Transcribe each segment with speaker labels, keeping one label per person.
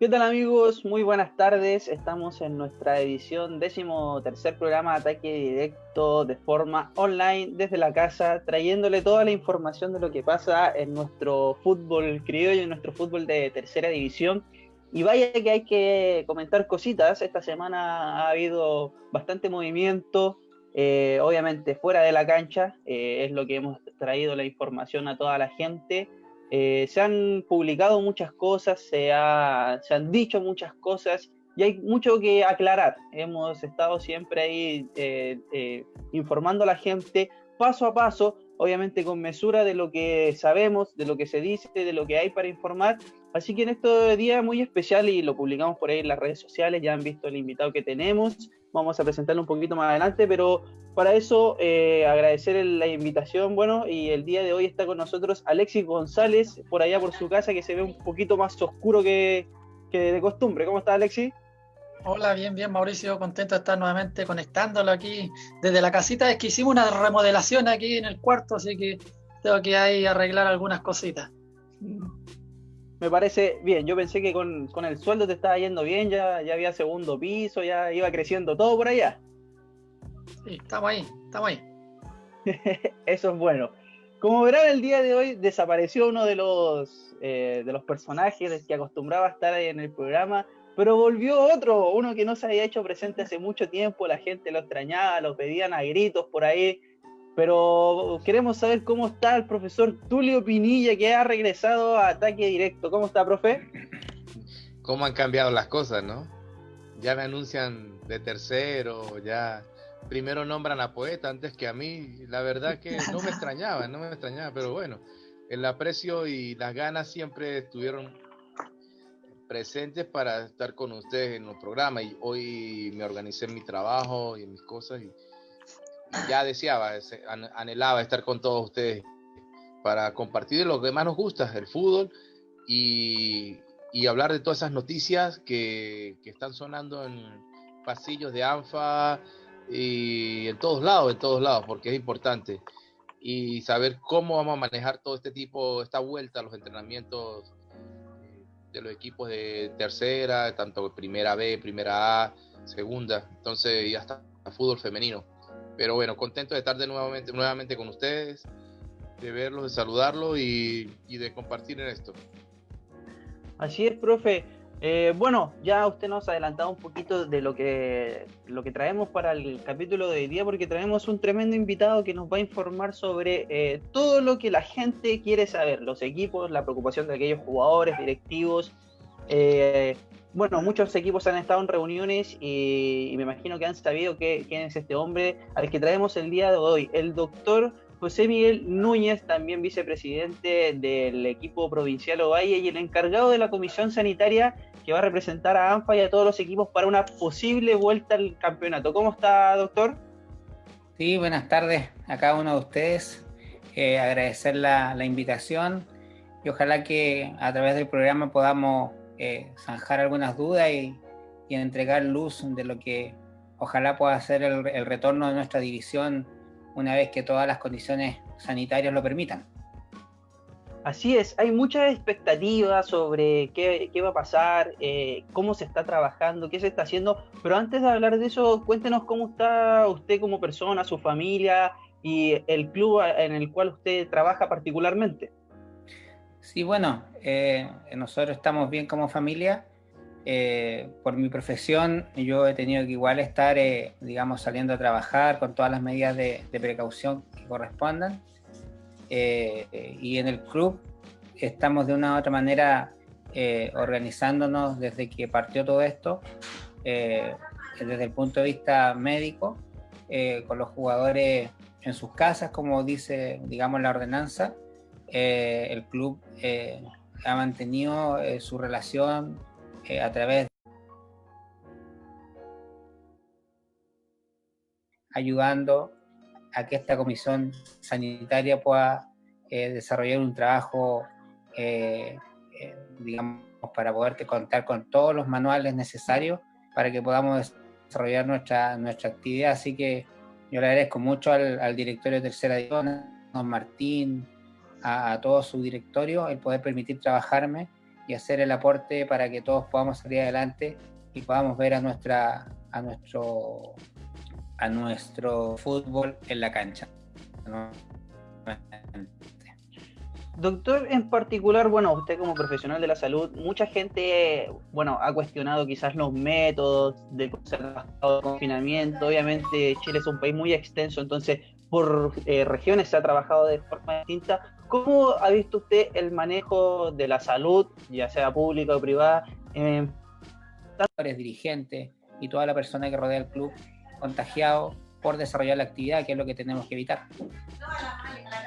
Speaker 1: ¿Qué tal amigos? Muy buenas tardes. Estamos en nuestra edición décimo tercer programa de ataque directo de forma online desde la casa, trayéndole toda la información de lo que pasa en nuestro fútbol criollo, y en nuestro fútbol de tercera división. Y vaya que hay que comentar cositas. Esta semana ha habido bastante movimiento, eh, obviamente fuera de la cancha, eh, es lo que hemos traído la información a toda la gente. Eh, se han publicado muchas cosas, se, han dicho muchas cosas y hay mucho que aclarar. Hemos estado siempre ahí eh, eh, informando a la gente paso a paso, obviamente con mesura de lo que sabemos, de lo que se dice, de lo que hay para informar. Así que en este día muy especial y lo publicamos por ahí en las redes sociales, ya han visto el invitado que tenemos, vamos a presentarlo un poquito más adelante, pero para eso, eh, agradecer la invitación, bueno, y el día de hoy está con nosotros Alexis González, por allá por su casa, que se ve un poquito más oscuro que, de costumbre. ¿Cómo está Alexis?
Speaker 2: Hola, bien, bien, Mauricio, contento de estar nuevamente conectándolo aquí desde la casita. Es que hicimos una remodelación aquí en el cuarto, así que tengo que ahí arreglar algunas cositas.
Speaker 1: Me parece bien, yo pensé que con, el sueldo te estaba yendo bien, ya, ya había segundo piso, ya iba creciendo todo por allá.
Speaker 2: Sí, estamos ahí, estamos ahí.
Speaker 1: Eso es bueno. Como verán, el día de hoy desapareció uno de los, eh, de los personajes que acostumbraba a estar ahí en el programa, pero volvió otro, uno que no se había hecho presente hace mucho tiempo, la gente lo extrañaba, lo pedían a gritos por ahí, pero queremos saber cómo está el profesor Tulio Pinilla, que ha regresado a ataque directo. ¿Cómo está, profe?
Speaker 3: ¿Cómo han cambiado las cosas, no? Ya me anuncian de tercero, ya primero nombran a Poeta antes que a mí. La verdad que no me extrañaba, no me extrañaba, pero bueno, el aprecio y las ganas siempre estuvieron presentes para estar con ustedes en los programas y hoy me organicé en mi trabajo y en mis cosas ya deseaba, anhelaba estar con todos ustedes para compartir lo que más nos gusta, el fútbol y, y hablar de todas esas noticias que, que están sonando en pasillos de ANFA, y en todos lados, en todos lados, porque es importante. Y saber cómo vamos a manejar todo este tipo, esta vuelta a los entrenamientos de los equipos de tercera, tanto primera B, primera A, segunda, entonces y hasta fútbol femenino. Pero bueno, contento de estar de nuevamente, nuevamente con ustedes, de verlos, de saludarlos y, y de compartir en esto.
Speaker 1: Así es, profe. Eh, bueno, ya usted nos ha adelantado un poquito de lo que, lo que traemos para el capítulo de hoy día, porque traemos un tremendo invitado que nos va a informar sobre eh, todo lo que la gente quiere saber, los equipos, la preocupación de aquellos jugadores, directivos. Eh, bueno, muchos equipos han estado en reuniones y, me imagino que han sabido quién es este hombre al que traemos el día de hoy, el doctor José Miguel Núñez, también vicepresidente del equipo provincial Ovalle y el encargado de la comisión sanitaria que va a representar a ANFA y a todos los equipos para una posible vuelta al campeonato. ¿Cómo está, doctor?
Speaker 4: Sí, buenas tardes a cada uno de ustedes. Eh, agradecer la, invitación y ojalá que a través del programa podamos eh, zanjar algunas dudas y, entregar luz de lo que ojalá pueda ser el retorno de nuestra división una vez que todas las condiciones sanitarias lo permitan.
Speaker 1: Así es, hay muchas expectativas sobre qué, va a pasar, eh, cómo se está trabajando, qué se está haciendo, pero antes de hablar de eso, cuéntenos cómo está usted como persona, su familia y el club en el cual usted trabaja particularmente.
Speaker 4: Sí, bueno, eh, nosotros estamos bien como familia. Eh, por mi profesión, yo he tenido que igual estar, digamos, saliendo a trabajar con todas las medidas de precaución que correspondan eh, y en el club estamos de una u otra manera eh, organizándonos desde que partió todo esto, eh, desde el punto de vista médico, con los jugadores en sus casas, como dice, digamos, la ordenanza. El club ha mantenido su relación a través ayudando a que esta comisión sanitaria pueda eh, desarrollar un trabajo, eh, eh, digamos, para poder contar con todos los manuales necesarios para que podamos desarrollar nuestra, nuestra actividad. Así que yo le agradezco mucho al, directorio de Tercera División, don Martín, a, todo su directorio, el poder permitir trabajarme y hacer el aporte para que todos podamos salir adelante y podamos ver a nuestra a nuestro a nuestro fútbol en la cancha.
Speaker 1: Doctor, en particular, bueno, usted como profesional de la salud, mucha gente, bueno, ha cuestionado quizás los métodos de confinamiento. Obviamente Chile es un país muy extenso, entonces por eh, regiones se ha trabajado de forma distinta. ¿Cómo ha visto usted el manejo de la salud, ya sea pública o privada?
Speaker 4: Eh, dirigentes y toda la persona que rodea el club contagiado por desarrollar la actividad, que es lo que tenemos que evitar.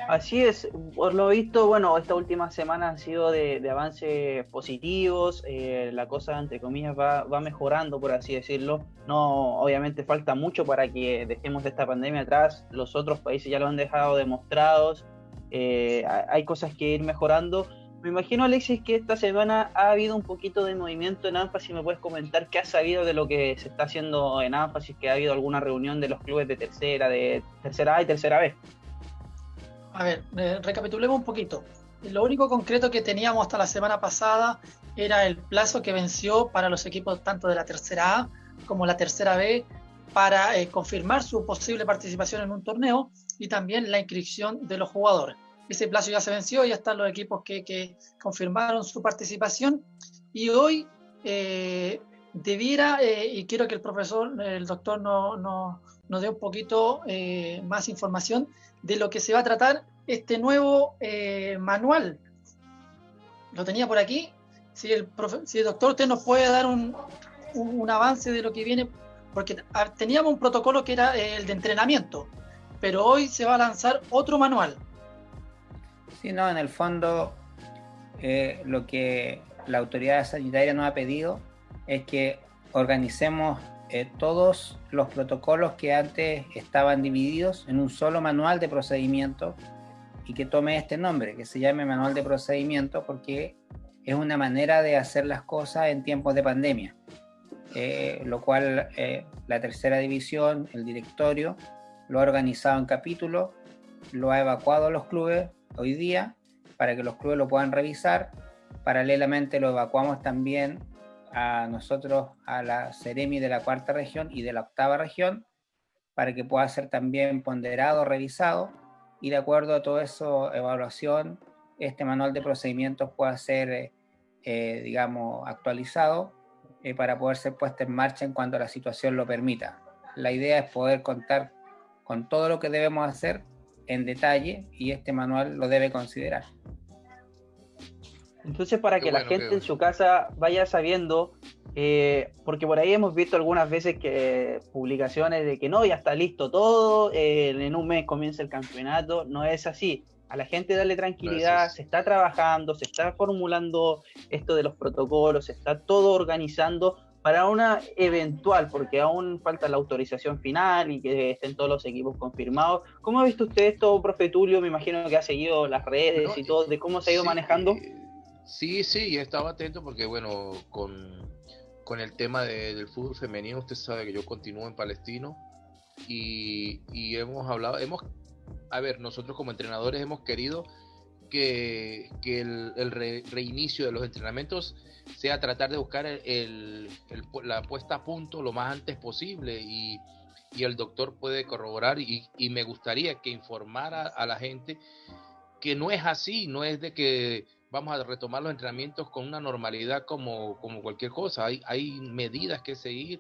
Speaker 1: Así es, por lo visto, bueno, esta última semana han sido de, avances positivos, eh, la cosa, entre comillas, va, va, mejorando, por así decirlo. No, obviamente falta mucho para que dejemos esta pandemia atrás, los otros países ya lo han dejado demostrados, eh, hay cosas que ir mejorando. Me imagino, Alexis, que esta semana ha habido un poquito de movimiento en ANFA, si me puedes comentar qué has sabido de lo que se está haciendo en ANFA, si ha habido alguna reunión de los clubes de tercera, de tercera A y tercera B.
Speaker 2: A ver, eh, recapitulemos un poquito. Lo único concreto que teníamos hasta la semana pasada era el plazo que venció para los equipos tanto de la tercera A como la tercera B para eh, confirmar su posible participación en un torneo y también la inscripción de los jugadores. Ese plazo ya se venció, ya están los equipos que, confirmaron su participación y hoy eh, debiera, y quiero que el profesor, el doctor nos no, no dé un poquito más información, de lo que se va a tratar este nuevo eh, manual. Lo tenía por aquí. Si el, si el doctor usted nos puede dar un, un, avance de lo que viene, porque teníamos un protocolo que era el de entrenamiento, pero hoy se va a lanzar otro manual.
Speaker 4: Sí, no, en el fondo eh, lo que la autoridad sanitaria nos ha pedido es que organicemos eh, todos los protocolos que antes estaban divididos en un solo manual de procedimiento y que tome este nombre, que se llame manual de procedimiento, porque es una manera de hacer las cosas en tiempos de pandemia. Eh, lo cual eh, la tercera división, el directorio, lo ha organizado en capítulos, lo ha evacuado a los clubes hoy día para que los clubes lo puedan revisar. Paralelamente lo evacuamos también a nosotros, a la Ceremi de la cuarta región y de la octava región, para que pueda ser también ponderado, revisado, y de acuerdo a todo eso, evaluación, este manual de procedimientos pueda ser, eh, eh, digamos, actualizado eh, para poder ser puesto en marcha en cuanto la situación lo permita. La idea es poder contar con todo lo que debemos hacer en detalle y este manual lo debe considerar.
Speaker 1: Entonces, para que la gente en su casa vaya sabiendo, eh, porque por ahí hemos visto algunas veces que publicaciones de que no, ya está listo todo, eh, en un mes comienza el campeonato, no es así. A la gente darle tranquilidad, se está trabajando, se está formulando esto de los protocolos, se está todo organizando para una eventual, porque aún falta la autorización final y que estén todos los equipos confirmados. ¿Cómo ha visto usted esto, profe Tulio? Me imagino que ha seguido las redes y todo, de cómo se ha ido manejando.
Speaker 3: Sí, sí, estaba atento porque, bueno, con, el tema del fútbol femenino, usted sabe que yo continúo en Palestino y, hemos hablado, hemos, a ver, nosotros como entrenadores hemos querido que, el, reinicio de los entrenamientos sea tratar de buscar el, la puesta a punto lo más antes posible y, el doctor puede corroborar y, y me gustaría que informara a la gente que no es así, no es de que vamos a retomar los entrenamientos con una normalidad como, como cualquier cosa. Hay, hay medidas que seguir,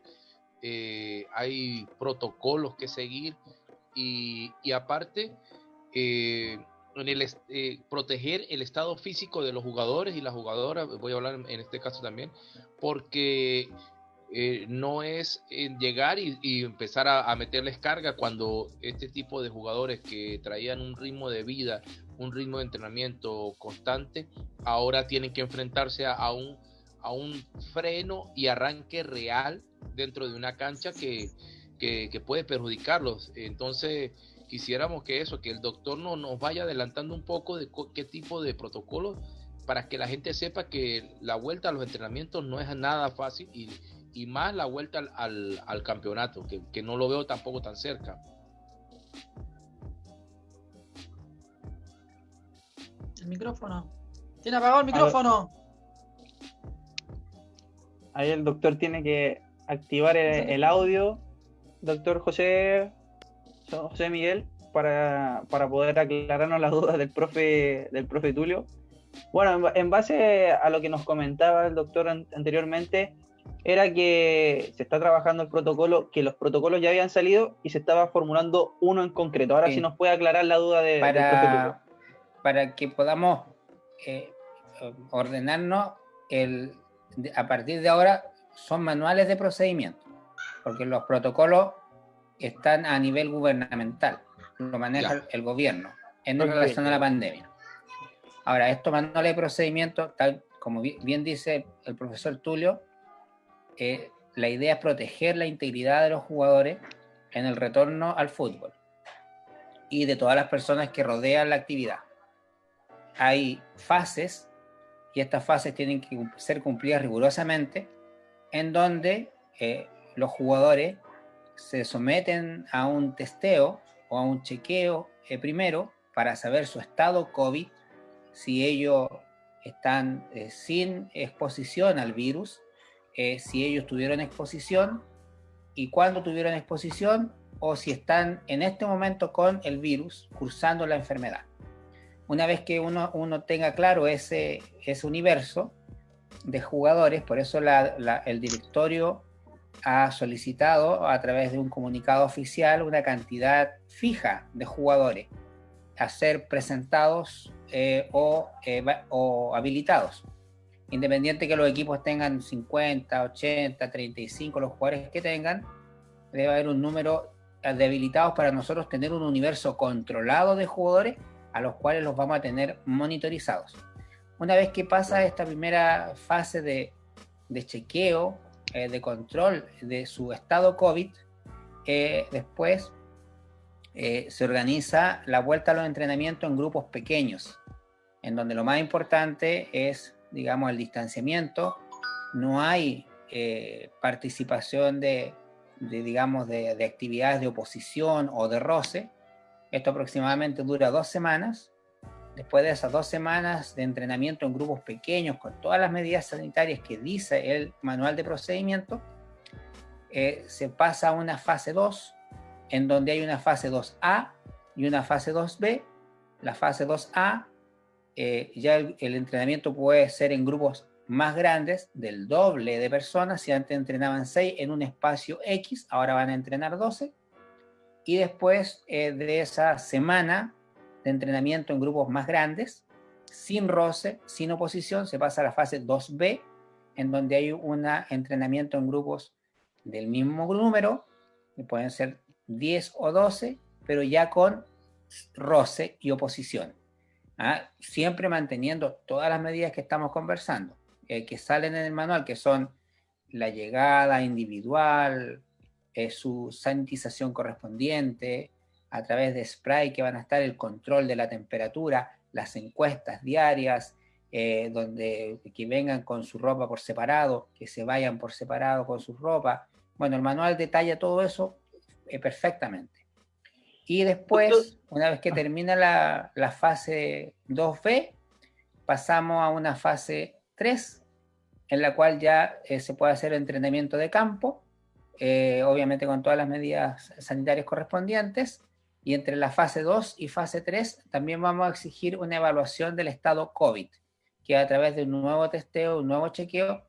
Speaker 3: eh, hay protocolos que seguir y, aparte eh, en el, eh, proteger el estado físico de los jugadores y las jugadoras, voy a hablar en este caso también, porque no es llegar y, empezar a, meterles carga cuando este tipo de jugadores que traían un ritmo de vida un ritmo de entrenamiento constante, ahora tienen que enfrentarse a un, a un freno y arranque real dentro de una cancha que, puede perjudicarlos. Entonces, quisiéramos que eso, que el doctor no, nos vaya adelantando un poco de qué tipo de protocolos para que la gente sepa que la vuelta a los entrenamientos no es nada fácil y, más la vuelta al, al, campeonato, que, que no lo veo tampoco tan cerca.
Speaker 2: El micrófono. Tiene apagado el micrófono.
Speaker 1: Ahí el doctor tiene que activar el, audio. Doctor José, José Miguel, para, para, poder aclararnos las dudas del profe, del profe Tulio. Bueno, en base a lo que nos comentaba el doctor anteriormente, era que se está trabajando el protocolo, que los protocolos ya habían salido y se estaba formulando uno en concreto. Ahora sí, nos puede aclarar la duda de,
Speaker 4: para, para que podamos eh, ordenarnos, el, a partir de ahora son manuales de procedimiento, porque los protocolos están a nivel gubernamental, lo maneja el gobierno en relación a la pandemia. Ahora, estos manuales de procedimiento, tal como bien dice el profesor Tulio, eh, la idea es proteger la integridad de los jugadores en el retorno al fútbol y de todas las personas que rodean la actividad. Hay fases y estas fases tienen que ser cumplidas rigurosamente en donde eh, los jugadores se someten a un testeo o a un chequeo eh, primero para saber su estado COVID, si ellos están sin exposición al virus eh, si ellos tuvieron exposición y cuándo tuvieron exposición o si están en este momento con el virus cursando la enfermedad. Una vez que uno, uno tenga claro ese, ese universo de jugadores, por eso el directorio ha solicitado a través de un comunicado oficial una cantidad fija de jugadores a ser presentados eh, o, eh, o habilitados independiente que los equipos tengan 50, 80, 35, los jugadores que tengan, debe haber un número de habilitados para nosotros tener un universo controlado de jugadores a los cuales los vamos a tener monitorizados. Una vez que pasa esta primera fase de, chequeo, eh, de control de su estado COVID, eh, después eh, se organiza la vuelta a los entrenamientos en grupos pequeños, en donde lo más importante es digamos, el distanciamiento, no hay eh, participación de, digamos, de, actividades de oposición o de roce. Esto aproximadamente dura dos semanas. Después de esas dos semanas de entrenamiento en grupos pequeños, con todas las medidas sanitarias que dice el manual de procedimiento, eh, se pasa a una fase 2, en donde hay una fase 2A y una fase 2B. La fase 2A eh, ya el, entrenamiento puede ser en grupos más grandes, del doble de personas. Si antes entrenaban 6 en un espacio X, ahora van a entrenar 12. Y después eh, de esa semana de entrenamiento en grupos más grandes, sin roce, sin oposición, se pasa a la fase 2B, en donde hay un entrenamiento en grupos del mismo número, que pueden ser 10 o 12, pero ya con roce y oposición. ¿ah? siempre manteniendo todas las medidas que estamos conversando, eh, que salen en el manual, que son la llegada individual, eh, su sanitización correspondiente, a través de spray que van a estar el control de la temperatura, las encuestas diarias, eh, donde que vengan con su ropa por separado, que se vayan por separado con su ropa. Bueno, el manual detalla todo eso perfectamente. Y después, una vez que ah. termina la, fase 2B, pasamos a una fase 3, en la cual ya eh, se puede hacer entrenamiento de campo, eh, obviamente con todas las medidas sanitarias correspondientes, y entre la fase 2 y fase 3 también vamos a exigir una evaluación del estado COVID, que a través de un nuevo testeo, un nuevo chequeo,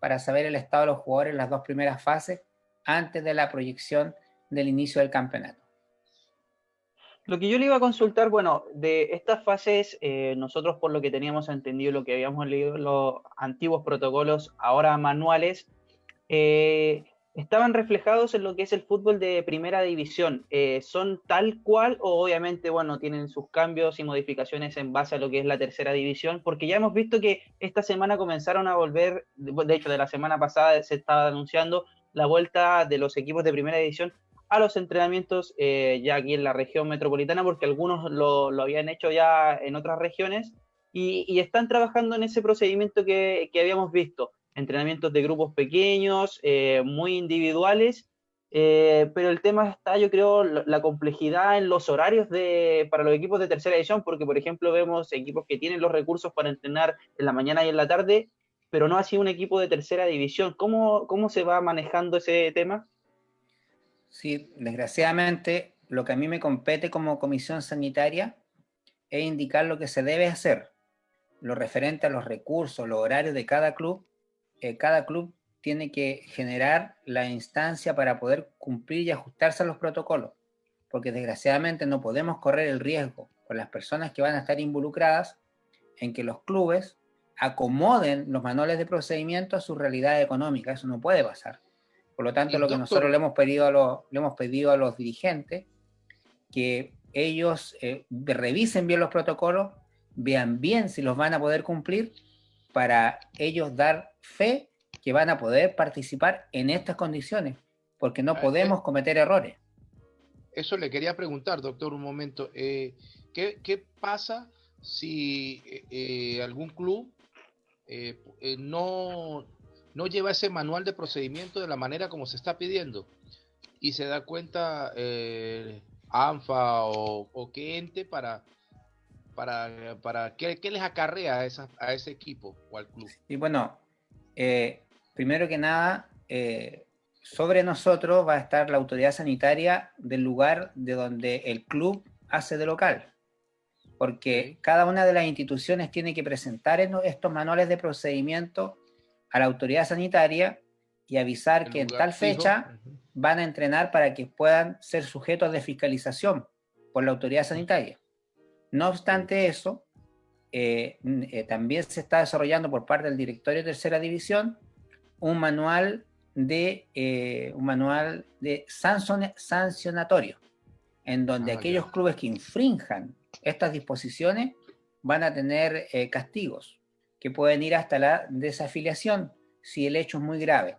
Speaker 4: para saber el estado de los jugadores en las dos primeras fases antes de la proyección del inicio del campeonato.
Speaker 1: Lo que yo le iba a consultar, bueno, de estas fases, eh, nosotros por lo que teníamos entendido, lo que habíamos leído, los antiguos protocolos, ahora manuales, eh, estaban reflejados en lo que es el fútbol de primera división. Eh, ¿Son tal cual o obviamente, bueno, tienen sus cambios y modificaciones en base a lo que es la tercera división? Porque ya hemos visto que esta semana comenzaron a volver, de hecho, de la semana pasada se estaba anunciando la vuelta de los equipos de primera división a los entrenamientos eh, ya aquí en la región metropolitana, porque algunos lo, habían hecho ya en otras regiones y, están trabajando en ese procedimiento que, habíamos visto, entrenamientos de grupos pequeños, eh, muy individuales, eh, pero el tema está, yo creo, la complejidad en los horarios de, para los equipos de tercera edición, porque por ejemplo vemos equipos que tienen los recursos para entrenar en la mañana y en la tarde, pero no así un equipo de tercera división. ¿Cómo, cómo se va manejando ese tema?
Speaker 4: Sí, desgraciadamente lo que a mí me compete como comisión sanitaria es indicar lo que se debe hacer, lo referente a los recursos, los horarios de cada club. Eh, cada club tiene que generar la instancia para poder cumplir y ajustarse a los protocolos, porque desgraciadamente no podemos correr el riesgo con las personas que van a estar involucradas en que los clubes acomoden los manuales de procedimiento a su realidad económica. Eso no puede pasar. Por lo tanto, lo que nosotros le hemos pedido a los, le hemos pedido a los dirigentes que ellos eh, revisen bien los protocolos, vean bien si los van a poder cumplir para ellos dar fe que van a poder participar en estas condiciones, porque no ah, podemos cometer errores.
Speaker 3: Eso le quería preguntar, doctor, un momento. Eh, ¿qué, pasa si eh, algún club no, no lleva ese manual de procedimiento de la manera como se está pidiendo y se da cuenta ANFA o, qué ente para, para, para ¿qué, les acarrea a, esa, a ese equipo o al club?
Speaker 4: Y bueno, eh, primero que nada, eh, sobre nosotros va a estar la autoridad sanitaria del lugar de donde el club hace de local, porque cada una de las instituciones tiene que presentar estos manuales de procedimiento a la autoridad sanitaria y avisar que en tal fecha van a entrenar para que puedan ser sujetos de fiscalización por la autoridad sanitaria. No obstante eso, eh, eh, también se está desarrollando por parte del directorio de tercera división un manual de, eh, un manual de sancionatorio, en donde ah, aquellos clubes que infrinjan estas disposiciones van a tener castigos que pueden ir hasta la desafiliación si el hecho es muy grave,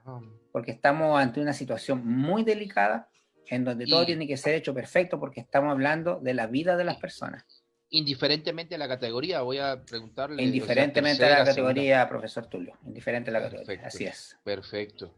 Speaker 4: porque estamos ante una situación muy delicada en donde todo tiene que ser hecho perfecto porque estamos hablando de la vida de las personas.
Speaker 3: Indiferentemente a la categoría, voy a preguntarle.
Speaker 4: Indiferentemente a la categoría, profesor Tulio, indiferente a la categoría, así es.
Speaker 3: Perfecto.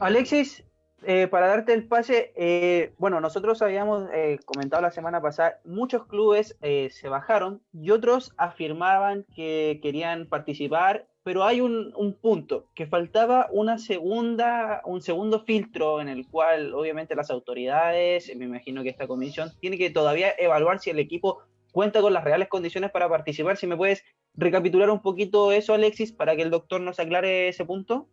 Speaker 1: Alexis, eh, para darte el pase, eh, bueno, nosotros habíamos eh, comentado la semana pasada, muchos clubes se bajaron y otros afirmaban que querían participar pero hay un, punto, que faltaba una segunda, un segundo filtro en el cual obviamente las autoridades, me imagino que esta comisión, tiene que todavía evaluar si el equipo cuenta con las reales condiciones para participar. Si me puedes recapitular un poquito eso, Alexis, para que el doctor nos aclare ese punto.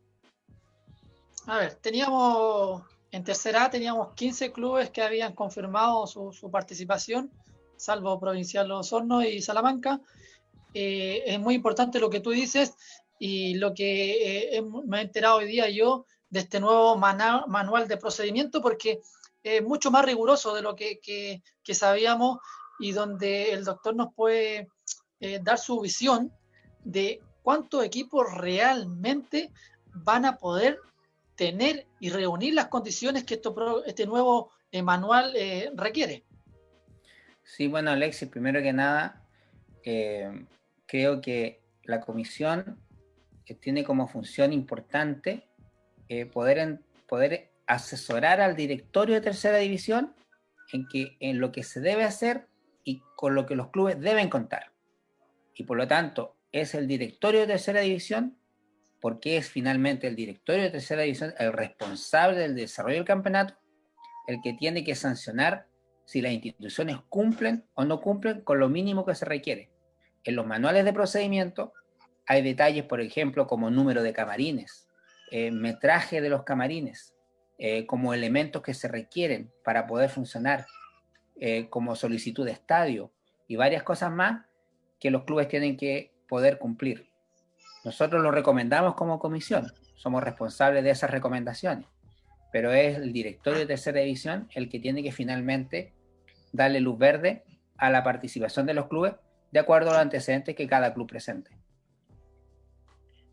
Speaker 2: A ver, teníamos, en tercera teníamos 15 clubes que habían confirmado su, su participación, salvo Provincial Osorno y Salamanca. Eh, es muy importante lo que tú dices y lo que eh, me he enterado hoy día yo de este nuevo manual de procedimiento, porque es mucho más riguroso de lo que, que, sabíamos y donde el doctor nos puede eh, dar su visión de cuántos equipos realmente van a poder tener y reunir las condiciones que este nuevo eh, manual requiere.
Speaker 4: Sí, bueno, Alexis, primero que nada, creo que la comisión que tiene como función importante eh, poder, poder asesorar al directorio de tercera división en, que, en lo que se debe hacer y con lo que los clubes deben contar. Y por lo tanto, es el directorio de tercera división, porque es finalmente el directorio de tercera división el responsable del desarrollo del campeonato, el que tiene que sancionar si las instituciones cumplen o no cumplen con lo mínimo que se requiere. En los manuales de procedimiento hay detalles, por ejemplo, como número de camarines, eh, metraje de los camarines, eh, como elementos que se requieren para poder funcionar, eh, como solicitud de estadio y varias cosas más que los clubes tienen que poder cumplir. Nosotros lo recomendamos como comisión, somos responsables de esas recomendaciones, pero es el directorio de tercera división el que tiene que finalmente darle luz verde a la participación de los clubes de acuerdo a los antecedentes que cada club presente.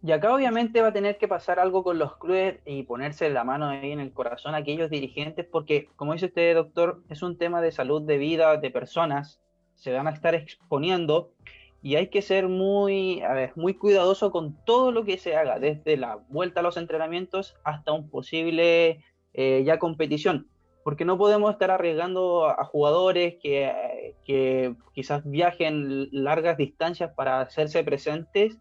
Speaker 1: Y acá obviamente va a tener que pasar algo con los clubes y ponerse la mano ahí en el corazón a aquellos dirigentes, porque como dice usted, doctor, es un tema de salud de vida de personas, se van a estar exponiendo y hay que ser muy, a ver, muy cuidadoso con todo lo que se haga, desde la vuelta a los entrenamientos hasta un posible eh, ya competición, porque no podemos estar arriesgando a, jugadores que, que quizás viajen largas distancias para hacerse presentes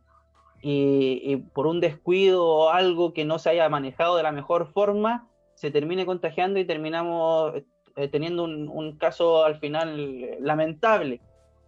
Speaker 1: y, por un descuido o algo que no se haya manejado de la mejor forma, se termine contagiando y terminamos eh, teniendo un, caso al final lamentable.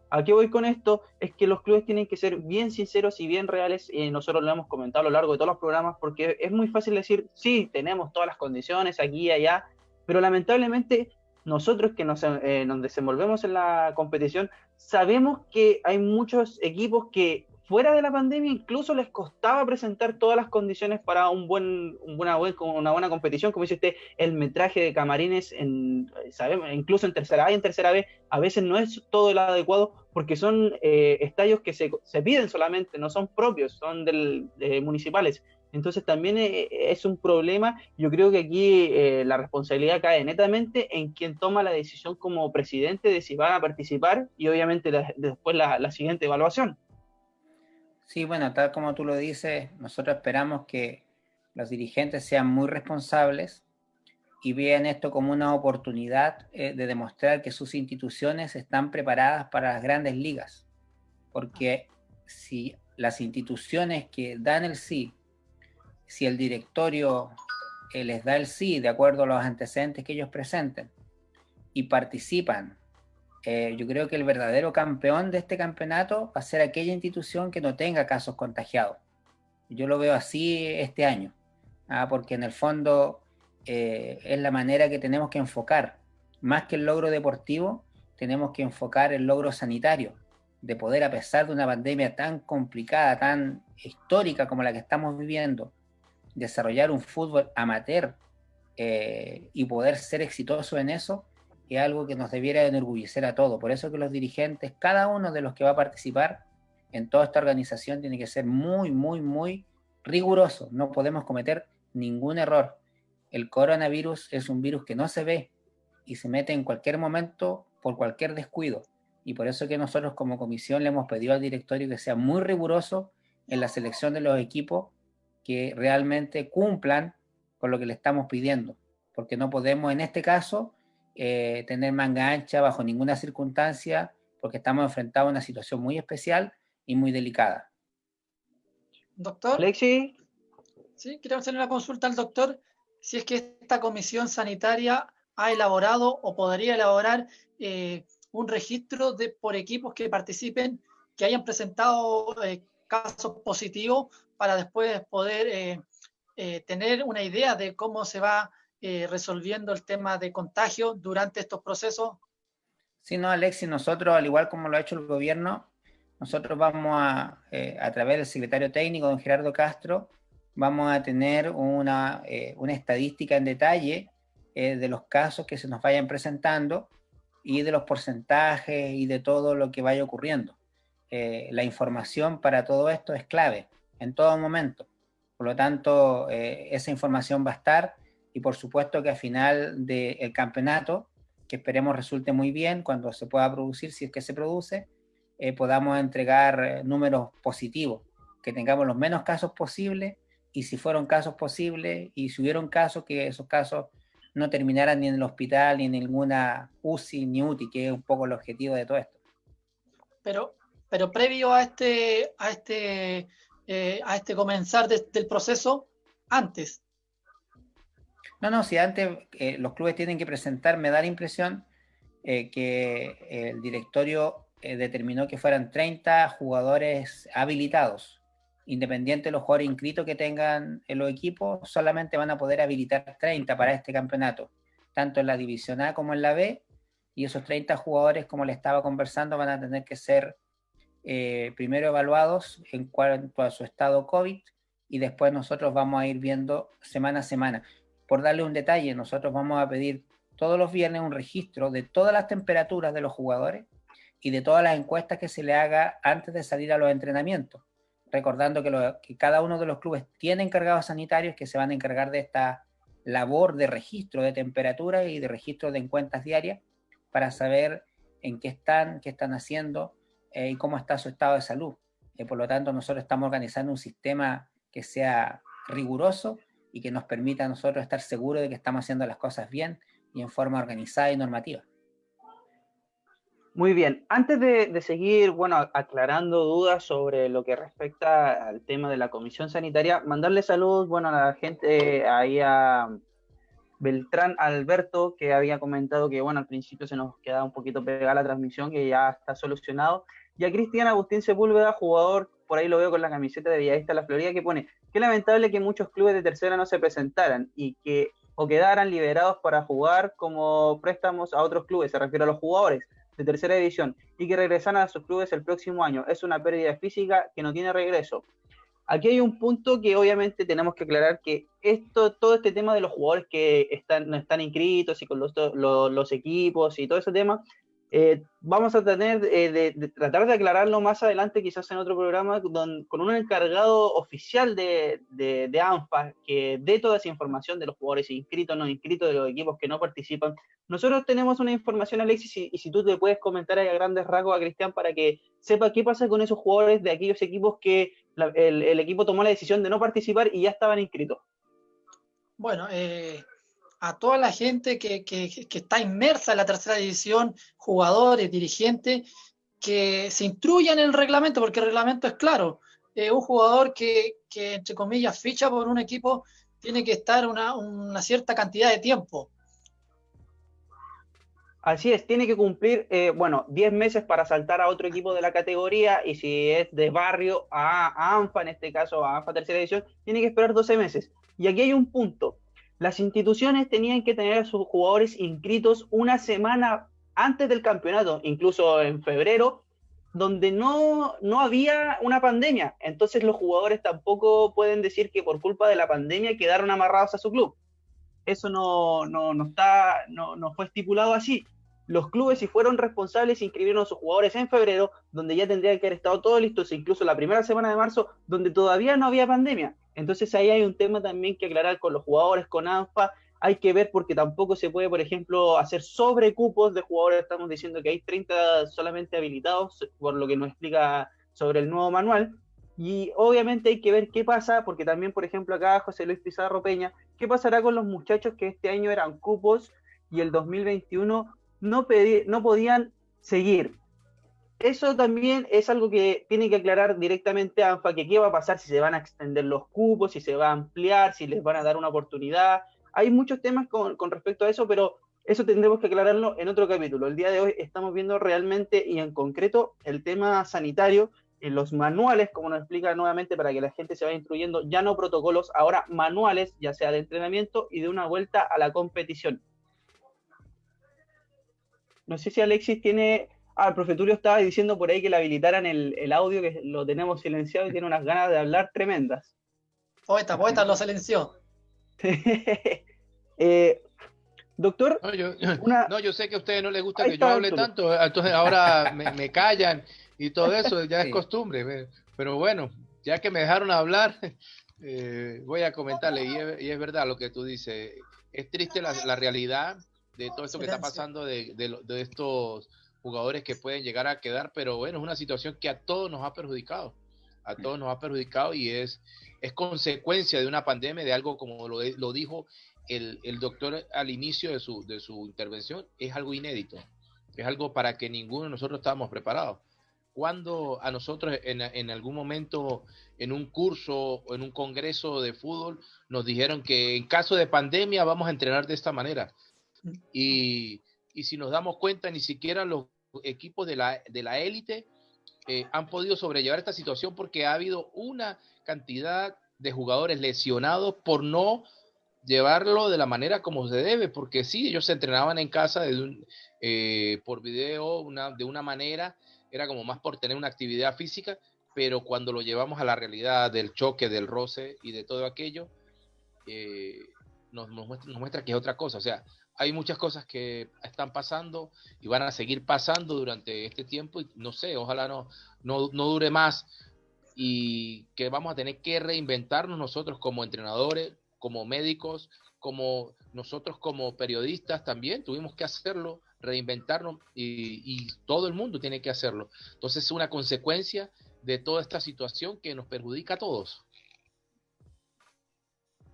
Speaker 1: ¿A qué voy con esto? Es que los clubes tienen que ser bien sinceros y bien reales, y nosotros lo hemos comentado a lo largo de todos los programas, porque es muy fácil decir, sí, tenemos todas las condiciones aquí y allá, pero lamentablemente nosotros que nos, eh, nos desenvolvemos en la competición, sabemos que hay muchos equipos que fuera de la pandemia incluso les costaba presentar todas las condiciones para un buen, una, buena competición, como dice usted, el metraje de camarines, en, incluso en tercera A y en tercera B, a veces no es todo el adecuado porque son eh, estadios que se, se, piden solamente, no son propios, son del, municipales. Entonces también eh, es un problema. Yo creo que aquí eh, la responsabilidad cae netamente en quien toma la decisión como presidente de si van a participar y obviamente después la siguiente evaluación.
Speaker 4: Sí, bueno, tal como tú lo dices, nosotros esperamos que los dirigentes sean muy responsables y vean esto como una oportunidad eh, de demostrar que sus instituciones están preparadas para las grandes ligas. Porque si las instituciones que dan el sí, si el directorio eh, les da el sí de acuerdo a los antecedentes que ellos presenten y participan eh, yo creo que el verdadero campeón de este campeonato va a ser aquella institución que no tenga casos contagiados. Yo lo veo así este año, ¿ah? porque en el fondo eh, es la manera que tenemos que enfocar. Más que el logro deportivo, tenemos que enfocar el logro sanitario, de poder, a pesar de una pandemia tan complicada, tan histórica como la que estamos viviendo, desarrollar un fútbol amateur eh, y poder ser exitoso en eso, es algo que nos debiera enorgullecer a todos. Por eso que los dirigentes, cada uno de los que va a participar en toda esta organización tiene que ser muy, muy, muy riguroso. No podemos cometer ningún error. El coronavirus es un virus que no se ve y se mete en cualquier momento por cualquier descuido. Y por eso que nosotros como comisión le hemos pedido al directorio que sea muy riguroso en la selección de los equipos que realmente cumplan con lo que le estamos pidiendo. Porque no podemos en este caso eh, tener manga ancha bajo ninguna circunstancia, porque estamos enfrentados a una situación muy especial y muy delicada.
Speaker 2: Doctor.
Speaker 1: Lexi.
Speaker 2: Sí, quiero hacerle una consulta al doctor si es que esta comisión sanitaria ha elaborado o podría elaborar eh, un registro de por equipos que participen, que hayan presentado eh, casos positivos para después poder tener una idea de cómo se va eh, resolviendo el tema de contagio durante estos procesos?
Speaker 4: Sí, no, Alexis, nosotros, al igual como lo ha hecho el gobierno, nosotros vamos a, eh, a través del secretario técnico, don Gerardo Castro, vamos a tener una, eh, una estadística en detalle de los casos que se nos vayan presentando y de los porcentajes y de todo lo que vaya ocurriendo. la información para todo esto es clave en todo momento. Por lo tanto, esa información va a estar y por supuesto que al final del campeonato, que esperemos resulte muy bien cuando se pueda producir, si es que se produce, eh, podamos entregar eh, números positivos, que tengamos los menos casos posibles y si fueron casos posibles y si hubieron casos, que esos casos no terminaran ni en el hospital ni en ninguna UCI ni UTI, que es un poco el objetivo de todo esto.
Speaker 2: Pero, pero previo a este, a este, eh, a este comenzar del proceso, antes,
Speaker 4: no, no, si antes eh, los clubes tienen que presentar, me da la impresión eh, que el directorio eh, determinó que fueran 30 jugadores habilitados. Independiente de los jugadores inscritos que tengan en los equipos, solamente van a poder habilitar 30 para este campeonato, tanto en la División A como en la B. Y esos 30 jugadores, como le estaba conversando, van a tener que ser primero evaluados en cuanto a su estado COVID y después nosotros vamos a ir viendo semana a semana. Por darle un detalle, nosotros vamos a pedir todos los viernes un registro de todas las temperaturas de los jugadores y de todas las encuestas que se le haga antes de salir a los entrenamientos. Recordando que, cada uno de los clubes tiene encargados sanitarios que se van a encargar de esta labor de registro de temperatura y de registro de encuestas diarias para saber en qué están, qué están haciendo eh, y cómo está su estado de salud. Eh, por lo tanto, nosotros estamos organizando un sistema que sea riguroso y que nos permita a nosotros estar seguros de que estamos haciendo las cosas bien y en forma organizada y normativa.
Speaker 1: Muy bien, antes de, seguir, bueno, aclarando dudas sobre lo que respecta al tema de la comisión sanitaria, mandarle saludos, bueno, a la gente ahí a Beltrán Alberto, que había comentado que, bueno, al principio se nos quedaba un poquito pegada la transmisión, que ya está solucionado, y a Cristian Agustín Sepúlveda, jugador, por ahí lo veo con la camiseta de Villavista La Florida, que pone, qué lamentable que muchos clubes de tercera no se presentaran y que o quedaran liberados para jugar como préstamos a otros clubes, se refiere a los jugadores de tercera división, y que regresaran a sus clubes el próximo año. Es una pérdida física que no tiene regreso. Aquí hay un punto que obviamente tenemos que aclarar que esto, todo este tema de los jugadores que están, no están inscritos y con los, los equipos y todo ese tema, eh, vamos a tener eh, de, tratar de aclararlo más adelante, quizás en otro programa, con un encargado oficial de, de, ANFA que dé toda esa información de los jugadores inscritos, no inscritos, de los equipos que no participan. Nosotros tenemos una información, Alexis, y, si tú te puedes comentar a grandes rasgos a Cristian para que sepa qué pasa con esos jugadores de aquellos equipos que el, el, equipo tomó la decisión de no participar y ya estaban inscritos.
Speaker 2: Bueno, eh, a toda la gente que, está inmersa en la tercera división, jugadores, dirigentes, que se instruyan en el reglamento, porque el reglamento es claro. un jugador que, entre comillas, ficha por un equipo, tiene que estar una, una cierta cantidad de tiempo.
Speaker 1: Así es, tiene que cumplir, eh, bueno, 10 meses para saltar a otro equipo de la categoría y si es de barrio a, ANFA, en este caso a ANFA tercera división, tiene que esperar 12 meses. Y aquí hay un punto. Las instituciones tenían que tener a sus jugadores inscritos una semana antes del campeonato, incluso en febrero, donde no, no había una pandemia. Entonces los jugadores tampoco pueden decir que por culpa de la pandemia quedaron amarrados a su club. Eso no, no, no está, no, no fue estipulado así. Los clubes, si fueron responsables, inscribieron a sus jugadores en febrero, donde ya tendrían que haber estado todos listos, incluso la primera semana de marzo, donde todavía no había pandemia. Entonces ahí hay un tema también que aclarar con los jugadores, con ANFA, hay que ver porque tampoco se puede, por ejemplo, hacer sobrecupos de jugadores, estamos diciendo que hay 30 solamente habilitados, por lo que nos explica sobre el nuevo manual, y obviamente hay que ver qué pasa, porque también, por ejemplo, acá José Luis Pizarro Peña, qué pasará con los muchachos que este año eran cupos y el 2021 no, no podían seguir eso también es algo que tiene que aclarar directamente ANFA, que qué va a pasar si se van a extender los cupos, si se va a ampliar, si les van a dar una oportunidad. Hay muchos temas con, respecto a eso, pero eso tendremos que aclararlo en otro capítulo. El día de hoy estamos viendo realmente y en concreto el tema sanitario en los manuales, como nos explica nuevamente para que la gente se vaya instruyendo, ya no protocolos, ahora manuales, ya sea de entrenamiento y de una vuelta a la competición. No sé si Alexis tiene Ah, el profe Tulio estaba diciendo por ahí que le habilitaran el, audio, que lo tenemos silenciado y tiene unas ganas de hablar tremendas.
Speaker 2: Poeta, poeta lo silenció.
Speaker 1: Eh, doctor.
Speaker 3: No yo, sé que a ustedes no les gusta que yo hable tanto, entonces ahora me, callan y todo eso, ya es costumbre. Pero bueno, ya que me dejaron hablar, eh, voy a comentarle, y es, verdad lo que tú dices. Es triste la, realidad de todo esto que está pasando de, de estos jugadores que pueden llegar a quedar, pero bueno, es una situación que a todos nos ha perjudicado, a todos nos ha perjudicado y es, es consecuencia de una pandemia, de algo como lo, lo dijo el, el, doctor al inicio de su, de su intervención, es algo inédito, es algo para que ninguno de nosotros estábamos preparados. Cuando a nosotros en, en algún momento en un curso o en un congreso de fútbol nos dijeron que en caso de pandemia vamos a entrenar de esta manera. Y, y si nos damos cuenta, ni siquiera los equipos de la, de la élite eh, han podido sobrellevar esta situación porque ha habido una cantidad de jugadores lesionados por no llevarlo de la manera como se debe, porque sí, ellos se entrenaban en casa eh, por video de una manera, era como más por tener una actividad física, pero cuando lo llevamos a la realidad del choque, del roce y de todo aquello, eh, nos muestra que es otra cosa. O sea, hay muchas cosas que están pasando y van a seguir pasando durante este tiempo y no sé, ojalá no, no, dure más y que vamos a tener que reinventarnos nosotros como entrenadores, como médicos, como nosotros como periodistas también tuvimos que hacerlo, reinventarnos y, y, todo el mundo tiene que hacerlo. Entonces es una consecuencia de toda esta situación que nos perjudica a todos.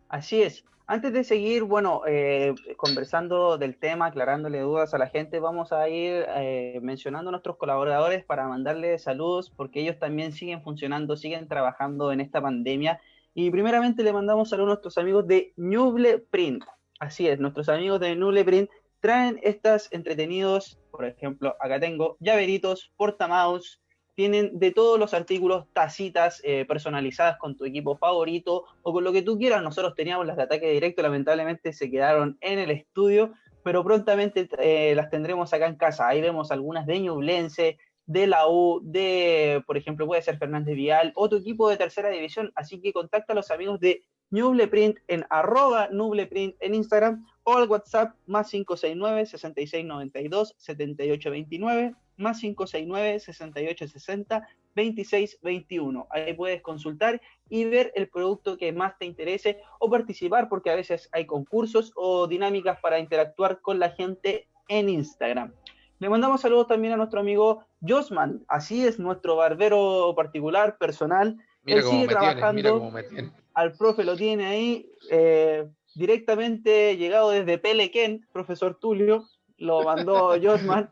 Speaker 1: Así es. Antes de seguir, bueno, eh, conversando del tema, aclarándole dudas a la gente, vamos a ir eh, mencionando a nuestros colaboradores para mandarles saludos, porque ellos también siguen funcionando, siguen trabajando en esta pandemia. Y primeramente le mandamos saludos a nuestros amigos de Nuble Print. Así es, nuestros amigos de Nuble Print traen estas entretenidos, por ejemplo, acá tengo llaveritos, portamouse, tienen de todos los artículos tacitas eh, personalizadas con tu equipo favorito o con lo que tú quieras. Nosotros teníamos las de ataque directo, lamentablemente se quedaron en el estudio, pero prontamente eh, las tendremos acá en casa. Ahí vemos algunas de Ñublense, de la U, de, por ejemplo, puede ser Fernández Vial, o tu equipo de tercera división. Así que contacta a los amigos de Nubleprint en arroba Nubleprint en Instagram o al WhatsApp más 569 6692 7829 más 569 6860 2621. Ahí puedes consultar y ver el producto que más te interese o participar porque a veces hay concursos o dinámicas para interactuar con la gente en Instagram. Le mandamos saludos también a nuestro amigo Josman, así es nuestro barbero particular, personal.
Speaker 3: Mira cómo me trabajando. mira cómo me.
Speaker 1: Al profe lo tiene ahí, eh, directamente llegado desde Pelequén, profesor Tulio, lo mandó Josman.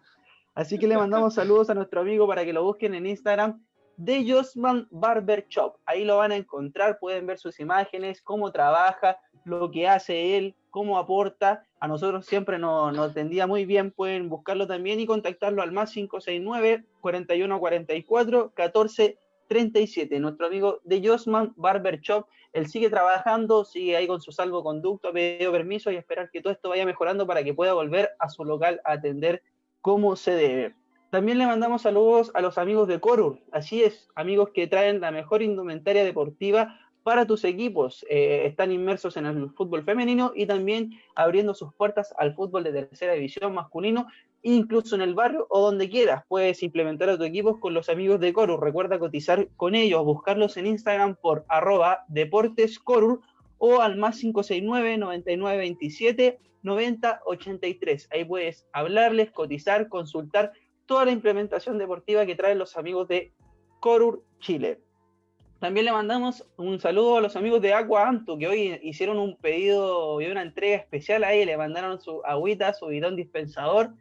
Speaker 1: Así que le mandamos saludos a nuestro amigo para que lo busquen en Instagram de Josman Barber Shop. Ahí lo van a encontrar, pueden ver sus imágenes, cómo trabaja, lo que hace él, cómo aporta. A nosotros siempre nos, nos atendía muy bien, pueden buscarlo también y contactarlo al más 569 4144 14 37. Nuestro amigo de Josman Barber Shop, él sigue trabajando, sigue ahí con su salvoconducto, pedido permiso y esperar que todo esto vaya mejorando para que pueda volver a su local a atender como se debe. También le mandamos saludos a los amigos de Corur, así es, amigos que traen la mejor indumentaria deportiva para tus equipos. Eh, están inmersos en el fútbol femenino y también abriendo sus puertas al fútbol de tercera división masculino, incluso en el barrio o donde quieras. Puedes implementar a tu equipo con los amigos de Corur. Recuerda cotizar con ellos, buscarlos en Instagram por arroba deportescorur o al más 569 9927 9083. Ahí puedes hablarles, cotizar, consultar toda la implementación deportiva que traen los amigos de Corur Chile. También le mandamos un saludo a los amigos de Aqua Antu, que hoy hicieron un pedido y una entrega especial ahí, le mandaron su agüita, su bidón dispensador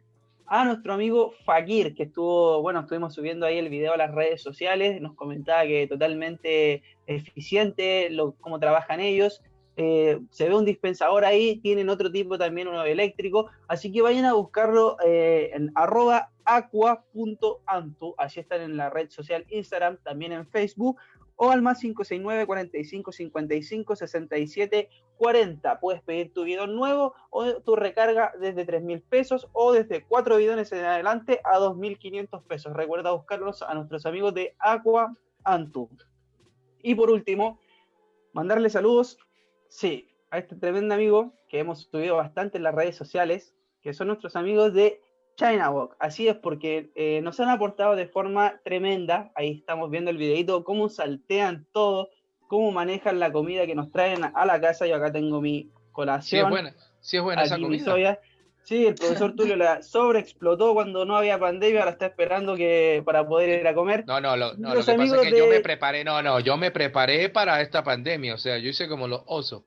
Speaker 1: a nuestro amigo Fakir, que estuvo, bueno, estuvimos subiendo ahí el video a las redes sociales, nos comentaba que totalmente eficiente, cómo trabajan ellos, eh, se ve un dispensador ahí, tienen otro tipo también, uno eléctrico, así que vayan a buscarlo eh, en arroba aqua.antu, allí están en la red social Instagram, también en Facebook, o al más 569 45 55 67 40. Puedes pedir tu bidón nuevo o tu recarga desde 3 mil pesos o desde 4 bidones en adelante a 2.500 pesos. Recuerda buscarlos a nuestros amigos de Aqua Antu. Y por último, mandarle saludos Sí, a este tremendo amigo que hemos subido bastante en las redes sociales, que son nuestros amigos de China Walk. Así es, porque eh, nos han aportado de forma tremenda. Ahí estamos viendo el videito, cómo saltean todo, cómo manejan la comida que nos traen a la casa. Yo acá tengo mi colación.
Speaker 3: Sí, es buena, sí es buena esa comida.
Speaker 1: Sí, el profesor Tulio la sobreexplotó cuando no había pandemia, ahora está esperando que para poder ir a comer.
Speaker 3: No, no, no lo que pasa es que yo me preparé, no, no, yo me preparé para esta pandemia, o sea, yo hice como los osos.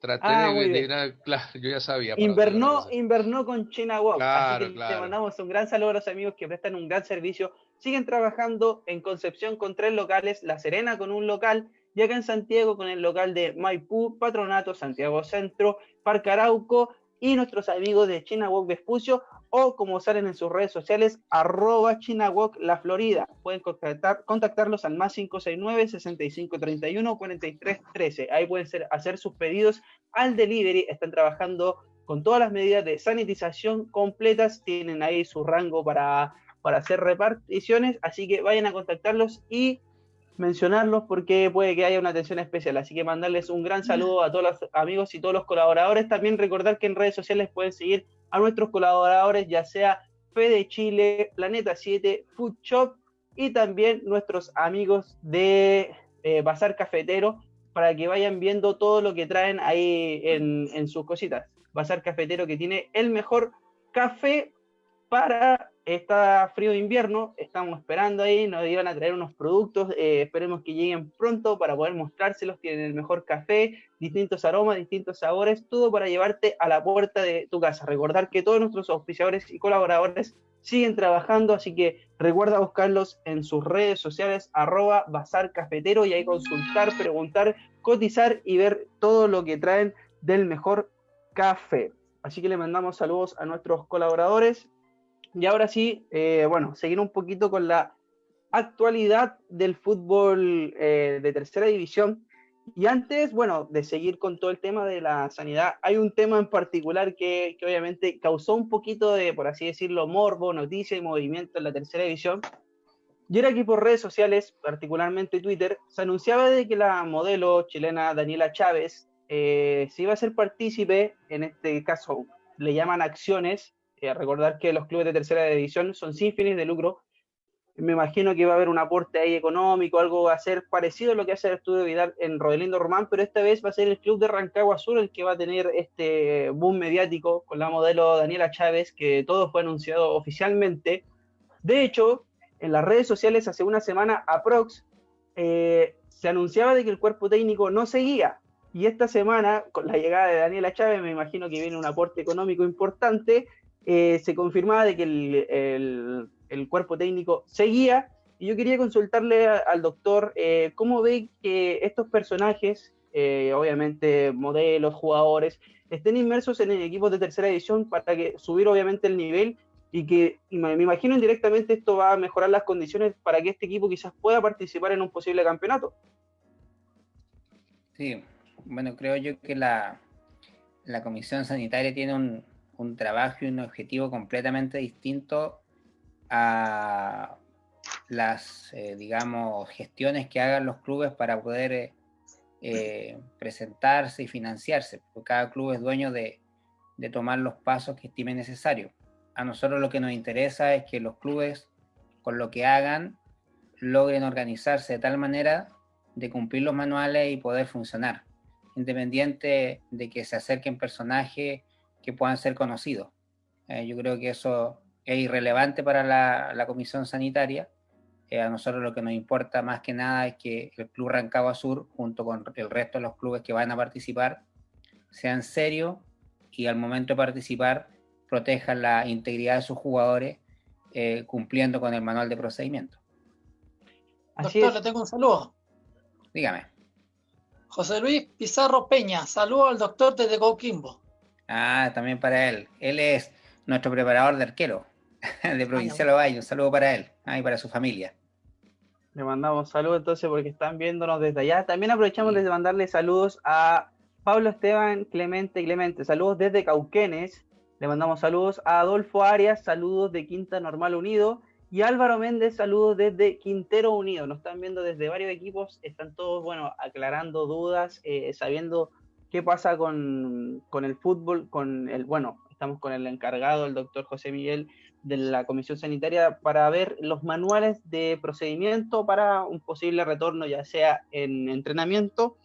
Speaker 3: Traté ah, de, ir a, claro, yo ya sabía.
Speaker 1: Invernó, invernó con China Walk. así que te mandamos un gran saludo a los amigos que prestan un gran servicio. Siguen trabajando en Concepción con tres locales, La Serena con un local, y acá en Santiago con el local de Maipú, Patronato, Santiago Centro, Parque Arauco y nuestros amigos de China Walk Vespucio o como salen en sus redes sociales, arroba ChinaWalk La Florida. Pueden contactar, contactarlos al más 569-6531-4313. Ahí pueden hacer sus pedidos al delivery. Están trabajando con todas las medidas de sanitización completas. Tienen ahí su rango para, para hacer reparticiones. Así que vayan a contactarlos y mencionarlos porque puede que haya una atención especial. Así que mandarles un gran saludo a todos los amigos y todos los colaboradores. También recordar que en redes sociales pueden seguir a nuestros colaboradores, ya sea Fede Chile, Planeta 7, Food Shop y también nuestros amigos de eh, Bazar Cafetero para que vayan viendo todo lo que traen ahí en, sus cositas. Bazar Cafetero que tiene el mejor café para está frío de invierno, estamos esperando ahí, nos iban a traer unos productos, eh, esperemos que lleguen pronto para poder mostrárselos, tienen el mejor café, distintos aromas, distintos sabores, todo para llevarte a la puerta de tu casa. Recordar que todos nuestros auspiciadores y colaboradores siguen trabajando, así que recuerda buscarlos en sus redes sociales, arroba bazar cafetero, y ahí consultar, preguntar, cotizar y ver todo lo que traen del mejor café. Así que le mandamos saludos a nuestros colaboradores. Y ahora sí, eh, bueno, seguir un poquito con la actualidad del fútbol eh, de tercera división. Y antes, bueno, de seguir con todo el tema de la sanidad, hay un tema en particular que, que obviamente causó un poquito de, por así decirlo, morbo, noticia y movimiento en la tercera división. Y era que por redes sociales, particularmente Twitter, se anunciaba de que la modelo chilena Daniela Chávez eh, se iba a ser partícipe, en este caso le llaman acciones, eh, recordar que los clubes de tercera división son sin fines de lucro, me imagino que va a haber un aporte ahí económico, algo va a ser parecido a lo que hace el estudio Vidal en Rodelindo Román, pero esta vez va a ser el club de Rancagua Sur el que va a tener este boom mediático con la modelo Daniela Chávez, que todo fue anunciado oficialmente. De hecho, en las redes sociales hace una semana aprox eh, se anunciaba de que el cuerpo técnico no seguía, y esta semana, con la llegada de Daniela Chávez, me imagino que viene un aporte económico importante, eh, se confirmaba de que el, cuerpo técnico seguía. Y yo quería consultarle al doctor eh, cómo ve que estos personajes, eh, obviamente modelos, jugadores, estén inmersos en equipos de tercera edición para que subir obviamente el nivel y que me imagino indirectamente esto va a mejorar las condiciones para que este equipo quizás pueda participar en un posible campeonato.
Speaker 4: Sí, bueno, creo yo que la, Comisión Sanitaria tiene un, trabajo y un objetivo completamente distinto a las, eh, digamos, gestiones que hagan los clubes para poder eh, eh, presentarse y financiarse, porque cada club es dueño de, de tomar los pasos que estime necesario. A nosotros lo que nos interesa es que los clubes, con lo que hagan, logren organizarse de tal manera de cumplir los manuales y poder funcionar independiente de que se acerquen personajes que puedan ser conocidos. Eh, yo creo que eso es irrelevante para la, comisión sanitaria. Eh, a nosotros lo que nos importa más que nada es que el Club Rancagua Sur, junto con el resto de los clubes que van a participar, sean serios y al momento de participar protejan la integridad de sus jugadores eh, cumpliendo con el manual de procedimiento.
Speaker 2: Doctor, le tengo un saludo.
Speaker 4: Dígame.
Speaker 2: José Luis Pizarro Peña, saludo al doctor desde Coquimbo.
Speaker 4: Ah, también para él. Él es nuestro preparador de arquero de Provincial Ovalle. Un saludo para él ah, y para su familia.
Speaker 1: Le mandamos saludos entonces porque están viéndonos desde allá. También aprovechamos de mandarle saludos a Pablo Esteban Clemente Clemente. Saludos desde Cauquenes. Le mandamos saludos a Adolfo Arias. Saludos de Quinta Normal Unido. Y Álvaro Méndez, saludos desde Quintero Unido. Nos están viendo desde varios equipos. Están todos, bueno, aclarando dudas, eh, sabiendo qué pasa con, el fútbol, con el, bueno, estamos con el encargado, el doctor José Miguel, de la Comisión Sanitaria, para ver los manuales de procedimiento para un posible retorno, ya sea en entrenamiento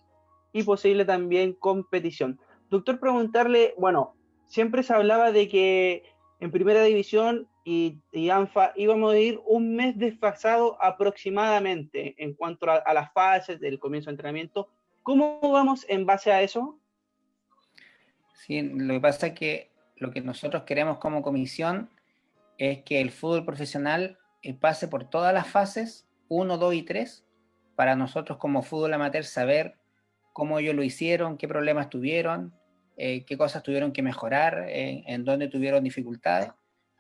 Speaker 1: y posible también competición. Doctor, preguntarle, bueno, siempre se hablaba de que en primera división y, ANFA íbamos a ir un mes desfasado aproximadamente en cuanto a, las fases del comienzo de entrenamiento. ¿Cómo vamos en base a eso?
Speaker 4: Sí, lo que pasa es que lo que nosotros queremos como comisión es que el fútbol profesional eh, pase por todas las fases, 1, 2 y 3, para nosotros como fútbol amateur saber cómo ellos lo hicieron, qué problemas tuvieron, eh, qué cosas tuvieron que mejorar, eh, en dónde tuvieron dificultades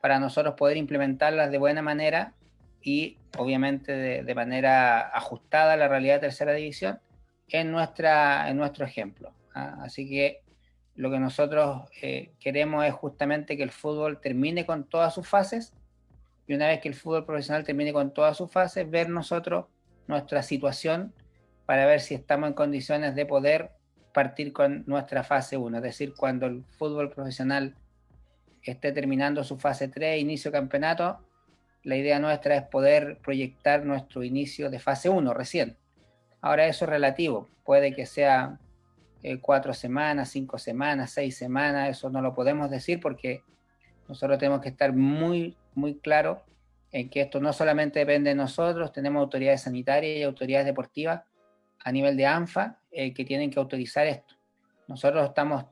Speaker 4: para nosotros poder implementarlas de buena manera y obviamente de, manera ajustada a la realidad de tercera división en, nuestra, en nuestro ejemplo. ¿ah? Así que lo que nosotros eh, queremos es justamente que el fútbol termine con todas sus fases y una vez que el fútbol profesional termine con todas sus fases, ver nosotros nuestra situación para ver si estamos en condiciones de poder partir con nuestra fase 1, es decir, cuando el fútbol profesional esté terminando su fase 3, inicio campeonato, la idea nuestra es poder proyectar nuestro inicio de fase 1 recién. Ahora eso es relativo, puede que sea eh, cuatro semanas, cinco semanas, seis semanas, eso no lo podemos decir porque nosotros tenemos que estar muy muy claro en que esto no solamente depende de nosotros, tenemos autoridades sanitarias y autoridades deportivas a nivel de ANFA eh, que tienen que autorizar esto. Nosotros estamos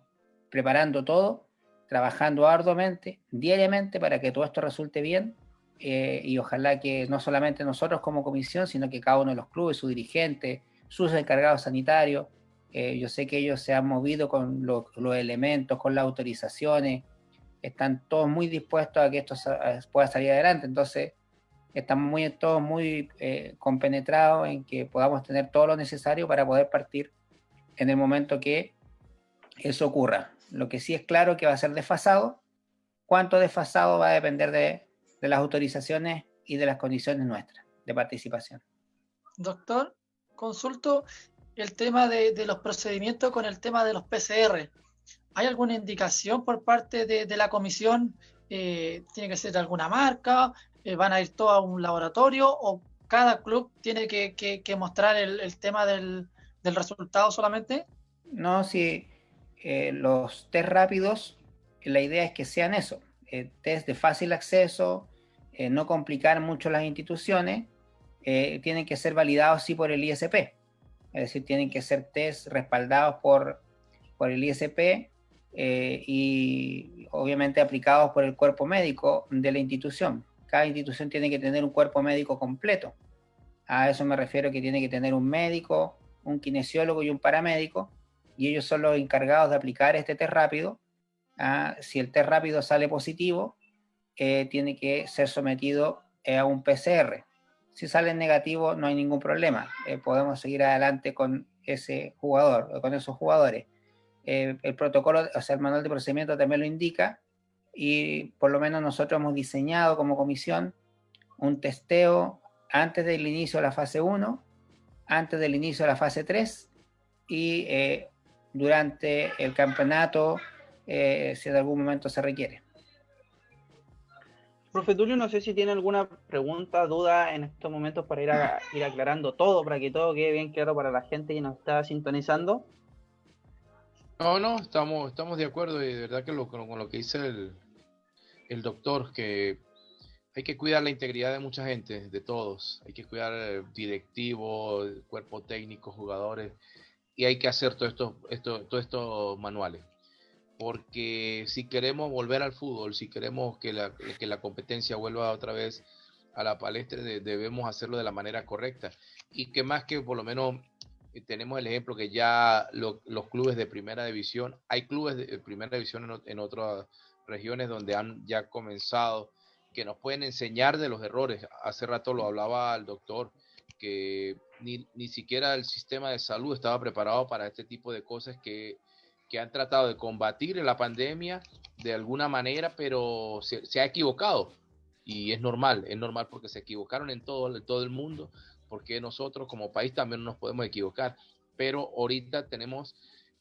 Speaker 4: preparando todo, trabajando arduamente, diariamente, para que todo esto resulte bien eh, y ojalá que no solamente nosotros como comisión, sino que cada uno de los clubes, su dirigente, sus encargados sanitarios, eh, yo sé que ellos se han movido con los elementos, con las autorizaciones, están todos muy dispuestos a que esto pueda salir adelante, entonces estamos muy, todos muy eh, compenetrados en que podamos tener todo lo necesario para poder partir en el momento que eso ocurra. Lo que sí es claro que va a ser desfasado. ¿Cuánto desfasado va a depender de, las autorizaciones y de las condiciones nuestras de participación?
Speaker 2: Doctor, consulto el tema de, los procedimientos con el tema de los PCR. ¿Hay alguna indicación por parte de, la comisión? Eh, ¿Tiene que ser de alguna marca? Eh, ¿Van a ir todos a un laboratorio? ¿O cada club tiene que, mostrar el, tema del, del, resultado solamente?
Speaker 4: No, sí. Eh, los test rápidos, la idea es que sean eso, test de fácil acceso, eh, no complicar mucho las instituciones, tienen que ser validados sí por el ISP, es decir, tienen que ser test respaldados por, por el ISP y obviamente aplicados por el cuerpo médico de la institución. Cada institución tiene que tener un cuerpo médico completo. A eso me refiero que tiene que tener un médico, un kinesiólogo y un paramédico, y ellos son los encargados de aplicar este test rápido. Ah, si el test rápido sale positivo, eh, tiene que ser sometido eh, a un PCR. Si sale negativo, no hay ningún problema. Eh, podemos seguir adelante con ese jugador, con esos jugadores. el protocolo, o sea, el manual de procedimiento también lo indica y por lo menos nosotros hemos diseñado como comisión un testeo antes del inicio de la fase 1, antes del inicio de la fase 3 y durante el campeonato eh, si en algún momento se requiere.
Speaker 1: Profe Tulio, no sé si tiene alguna pregunta, duda en estos momentos para ir, ir aclarando todo, para que todo quede bien claro para la gente que nos está sintonizando.
Speaker 3: No, no, estamos, estamos de acuerdo y de verdad que con, lo que dice el, el doctor, que hay que cuidar la integridad de mucha gente, de todos. Hay que cuidar el directivo, el cuerpo técnico, jugadores y hay que hacer todo esto, esto, todo estos manuales. Porque si queremos volver al fútbol, si queremos que la, que la competencia vuelva otra vez a la palestra, debemos hacerlo de la manera correcta. Y que más que por lo menos eh, tenemos el ejemplo que ya los clubes de primera división, hay clubes de primera división en, en, otras regiones donde han ya comenzado, que nos pueden enseñar de los errores. Hace rato lo hablaba el doctor, que ni, ni, siquiera el sistema de salud estaba preparado para este tipo de cosas que, que han tratado de combatir la pandemia de alguna manera, pero se, ha equivocado. Y es normal, es normal porque se equivocaron en todo, el mundo, porque nosotros como país también nos podemos equivocar. Pero ahorita tenemos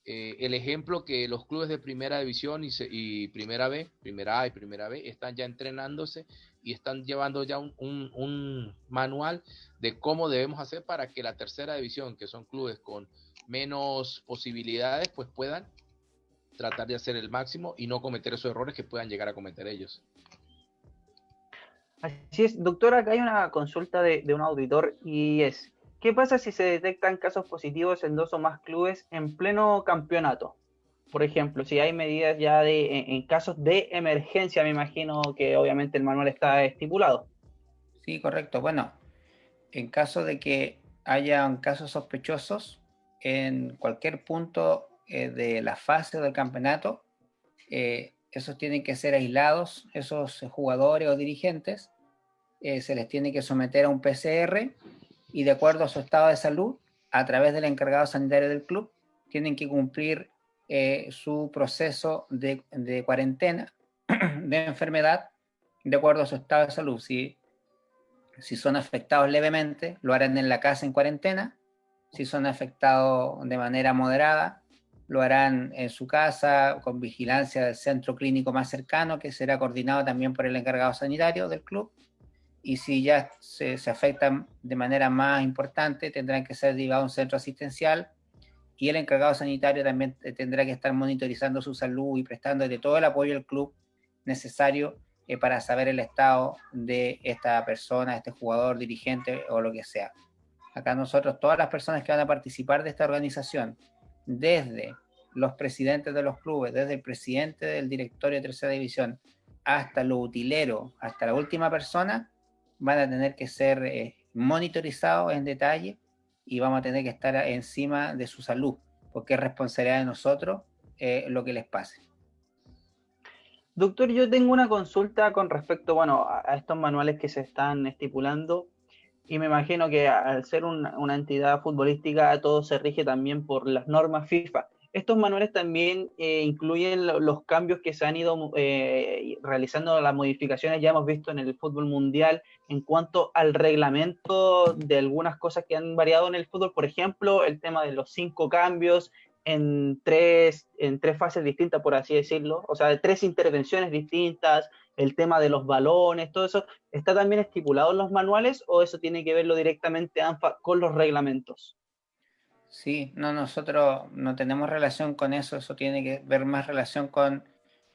Speaker 3: eh, el ejemplo que los clubes de primera división y, primera B, primera A y primera B, están ya entrenándose y están llevando ya un, manual de cómo debemos hacer para que la tercera división, que son clubes con menos posibilidades, pues puedan tratar de hacer el máximo y no cometer esos errores que puedan llegar a cometer ellos.
Speaker 1: Así es, doctora, acá hay una consulta de, de un auditor y es, ¿qué pasa si se detectan casos positivos en dos o más clubes en pleno campeonato? por ejemplo, si hay medidas ya de, en, casos de emergencia, me imagino que obviamente el manual está estipulado.
Speaker 4: Sí, correcto. Bueno, en caso de que haya casos sospechosos en cualquier punto eh, de la fase del campeonato, eh, esos tienen que ser aislados, esos jugadores o dirigentes, eh, se les tiene que someter a un PCR y de acuerdo a su estado de salud, a través del encargado sanitario del club, tienen que cumplir su proceso de, cuarentena de enfermedad de acuerdo a su estado de salud. Si, si son afectados levemente, lo harán en la casa en cuarentena. Si son afectados de manera moderada, lo harán en su casa con vigilancia del centro clínico más cercano, que será coordinado también por el encargado sanitario del club. Y si ya se, se afectan de manera más importante, tendrán que ser derivados a un centro asistencial y el encargado sanitario también tendrá que estar monitorizando su salud y prestándole todo el apoyo al club necesario eh, para saber el estado de esta persona, este jugador, dirigente o lo que sea. Acá nosotros, todas las personas que van a participar de esta organización, desde los presidentes de los clubes, desde el presidente del directorio de tercera división hasta lo utilero, hasta la última persona, van a tener que ser eh, monitorizados en detalle y vamos a tener que estar encima de su salud, porque es responsabilidad de nosotros eh, lo que les pase.
Speaker 1: Doctor, yo tengo una consulta con respecto, bueno, a, estos manuales que se están estipulando y me imagino que al ser una entidad futbolística todo se rige también por las normas FIFA. Estos manuales también eh, incluyen los cambios que se han ido eh, realizando, las modificaciones ya hemos visto en el fútbol mundial en cuanto al reglamento de algunas cosas que han variado en el fútbol, por ejemplo, el tema de los cinco cambios en tres, en tres fases distintas, por así decirlo, o sea, de tres intervenciones distintas, el tema de los balones, todo eso, ¿está también estipulado en los manuales o eso tiene que verlo directamente ANFA con los reglamentos?
Speaker 4: Sí, no, nosotros no tenemos relación con eso, eso tiene que ver más relación con,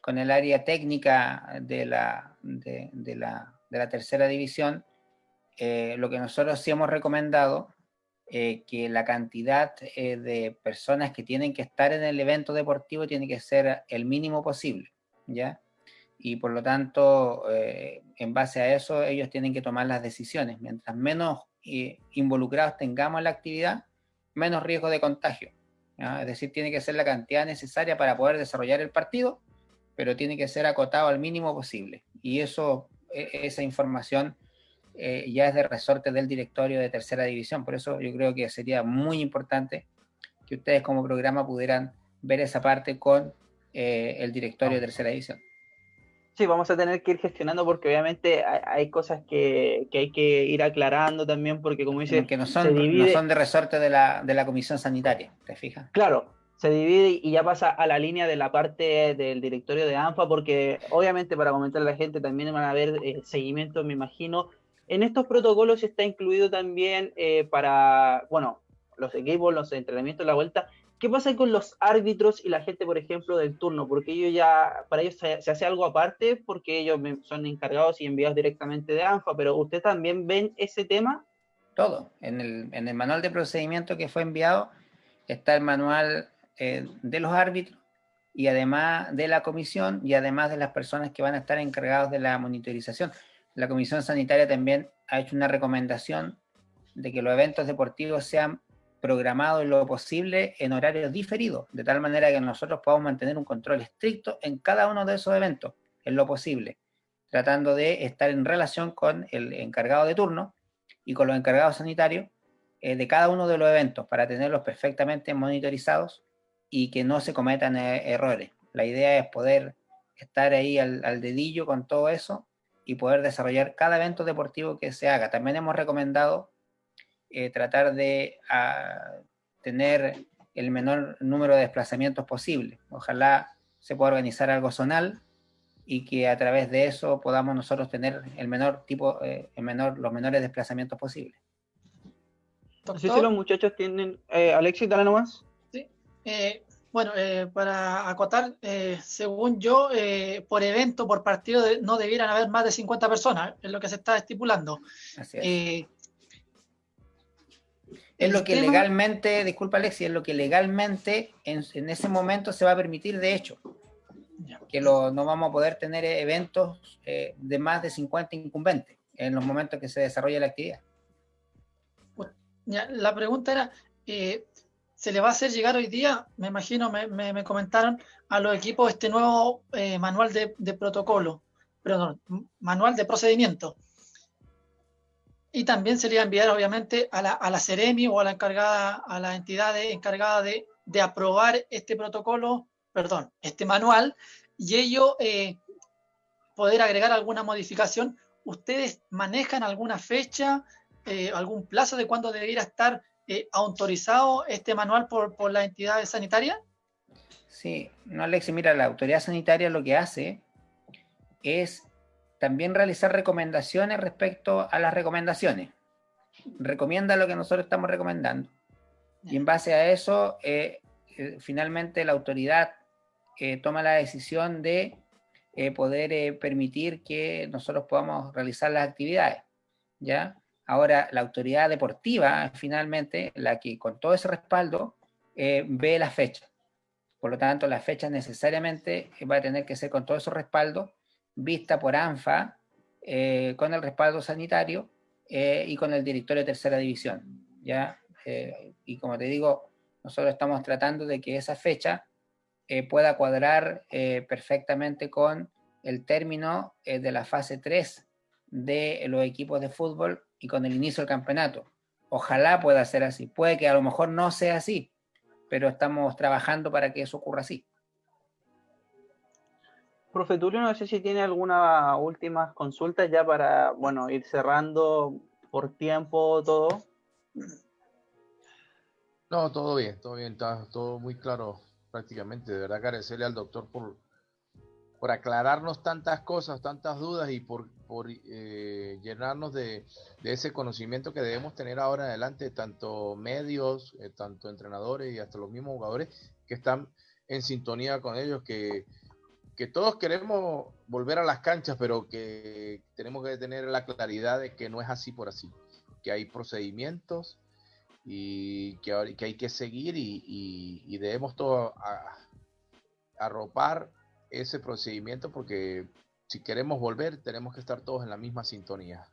Speaker 4: el área técnica de la, de, la, tercera división. Eh, lo que nosotros sí hemos recomendado, eh, que la cantidad eh, de personas que tienen que estar en el evento deportivo tiene que ser el mínimo posible, ¿ya? Y por lo tanto, en base a eso, ellos tienen que tomar las decisiones. Mientras menos involucrados tengamos en la actividad, menos riesgo de contagio. Es decir, tiene que ser la cantidad necesaria para poder desarrollar el partido, pero tiene que ser acotado al mínimo posible. Y eso, e, esa información eh, ya es de resorte del directorio de tercera división. Por eso yo creo que sería muy importante que ustedes como programa pudieran ver esa parte con eh, el directorio de tercera división.
Speaker 1: Sí, vamos a tener que ir gestionando porque obviamente hay, cosas que, hay que ir aclarando también porque como dice...
Speaker 4: Que no son, no son de resorte de la, de la comisión sanitaria, ¿te fijas?
Speaker 1: Claro, se divide y ya pasa a la línea de la parte del directorio de ANFA porque obviamente para comentar a la gente también van a haber eh, seguimientos, me imagino. En estos protocolos está incluido también eh, para, bueno, los equipos, los entrenamientos, la vuelta, ¿Qué pasa con los árbitros y la gente, por ejemplo, del turno? Porque ellos ya, para ellos se, hace algo aparte, porque ellos son encargados y enviados directamente de ANFA, pero ¿usted también ven ese tema?
Speaker 4: Todo. En el, manual de procedimiento que fue enviado está el manual eh, de los árbitros y además de la comisión y además de las personas que van a estar encargados de la monitorización. La comisión sanitaria también ha hecho una recomendación de que los eventos deportivos sean programado en lo posible en horarios diferidos, de tal manera que nosotros podamos mantener un control estricto en cada uno de esos eventos, en lo posible, tratando de estar en relación con el encargado de turno y con los encargados sanitarios eh, de cada uno de los eventos para tenerlos perfectamente monitorizados y que no se cometan eh, errores. La idea es poder estar ahí al, al dedillo con todo eso y poder desarrollar cada evento deportivo que se haga. También hemos recomendado eh, tratar de ah, tener el menor número de desplazamientos posible. Ojalá se pueda organizar algo zonal y que a través de eso podamos nosotros tener el menor tipo, eh, el menor, los menores desplazamientos posibles.
Speaker 1: Sí, sí, los muchachos tienen... Eh, Alexis, dale nomás.
Speaker 2: Sí. Eh, bueno, para acotar, según yo, por evento, por partido, no debieran haber más de 50 personas, es lo que se está estipulando. Así es.
Speaker 4: Es lo que legalmente, disculpa Alexi, es lo que legalmente en, ese momento se va a permitir de hecho. Que no vamos a poder tener eventos eh, de más de 50 incumbentes en los momentos que se desarrolle la actividad.
Speaker 2: la pregunta era, eh, ¿se le va a hacer llegar hoy día, me imagino, me, comentaron, a los equipos este nuevo eh, manual de, de protocolo, perdón, manual de procedimiento? Y también se enviar obviamente a la, a la Ceremi o a la encargada, a la entidad encargada de, de, aprobar este protocolo, perdón, este manual, y ello eh, poder agregar alguna modificación. ¿Ustedes manejan alguna fecha, eh, algún plazo de cuándo debería estar eh, autorizado este manual por, por la entidad sanitaria?
Speaker 4: Sí, no, Alexi, mira, la autoridad sanitaria lo que hace es también realizar recomendaciones respecto a las recomendaciones. Recomienda lo que nosotros estamos recomendando. Y en base a eso, eh, eh, finalmente la autoridad eh, toma la decisión de poder permitir que nosotros podamos realizar las actividades. ¿ya? Ahora, la autoridad deportiva, finalmente, la que con todo ese respaldo, ve la fecha. Por lo tanto, la fecha necesariamente va a tener que ser con todo ese respaldo, vista por ANFA, con el respaldo sanitario y con el directorio de tercera división. ¿ya? y como te digo, nosotros estamos tratando de que esa fecha eh, pueda cuadrar eh, perfectamente con el término eh, de la fase 3 de los equipos de fútbol y con el inicio del campeonato. Ojalá pueda ser así. Puede que a lo mejor no sea así, pero estamos trabajando para que eso ocurra así.
Speaker 1: Profe Tulio, no sé si tiene alguna última consulta ya para, bueno, ir cerrando por tiempo todo.
Speaker 3: No, todo bien, todo bien, está todo muy claro prácticamente. De verdad agradecerle al doctor por, por aclararnos tantas cosas, tantas dudas y por, por eh, llenarnos de, ese conocimiento que debemos tener ahora en adelante, tanto medios, eh, tanto entrenadores y hasta los mismos jugadores que están en sintonía con ellos, que, que todos queremos volver a las canchas, pero que tenemos que tener la claridad de que no es así por así, que hay procedimientos y que, que hay que seguir y, debemos todo arropar ese procedimiento porque si queremos volver tenemos que estar todos en la misma sintonía.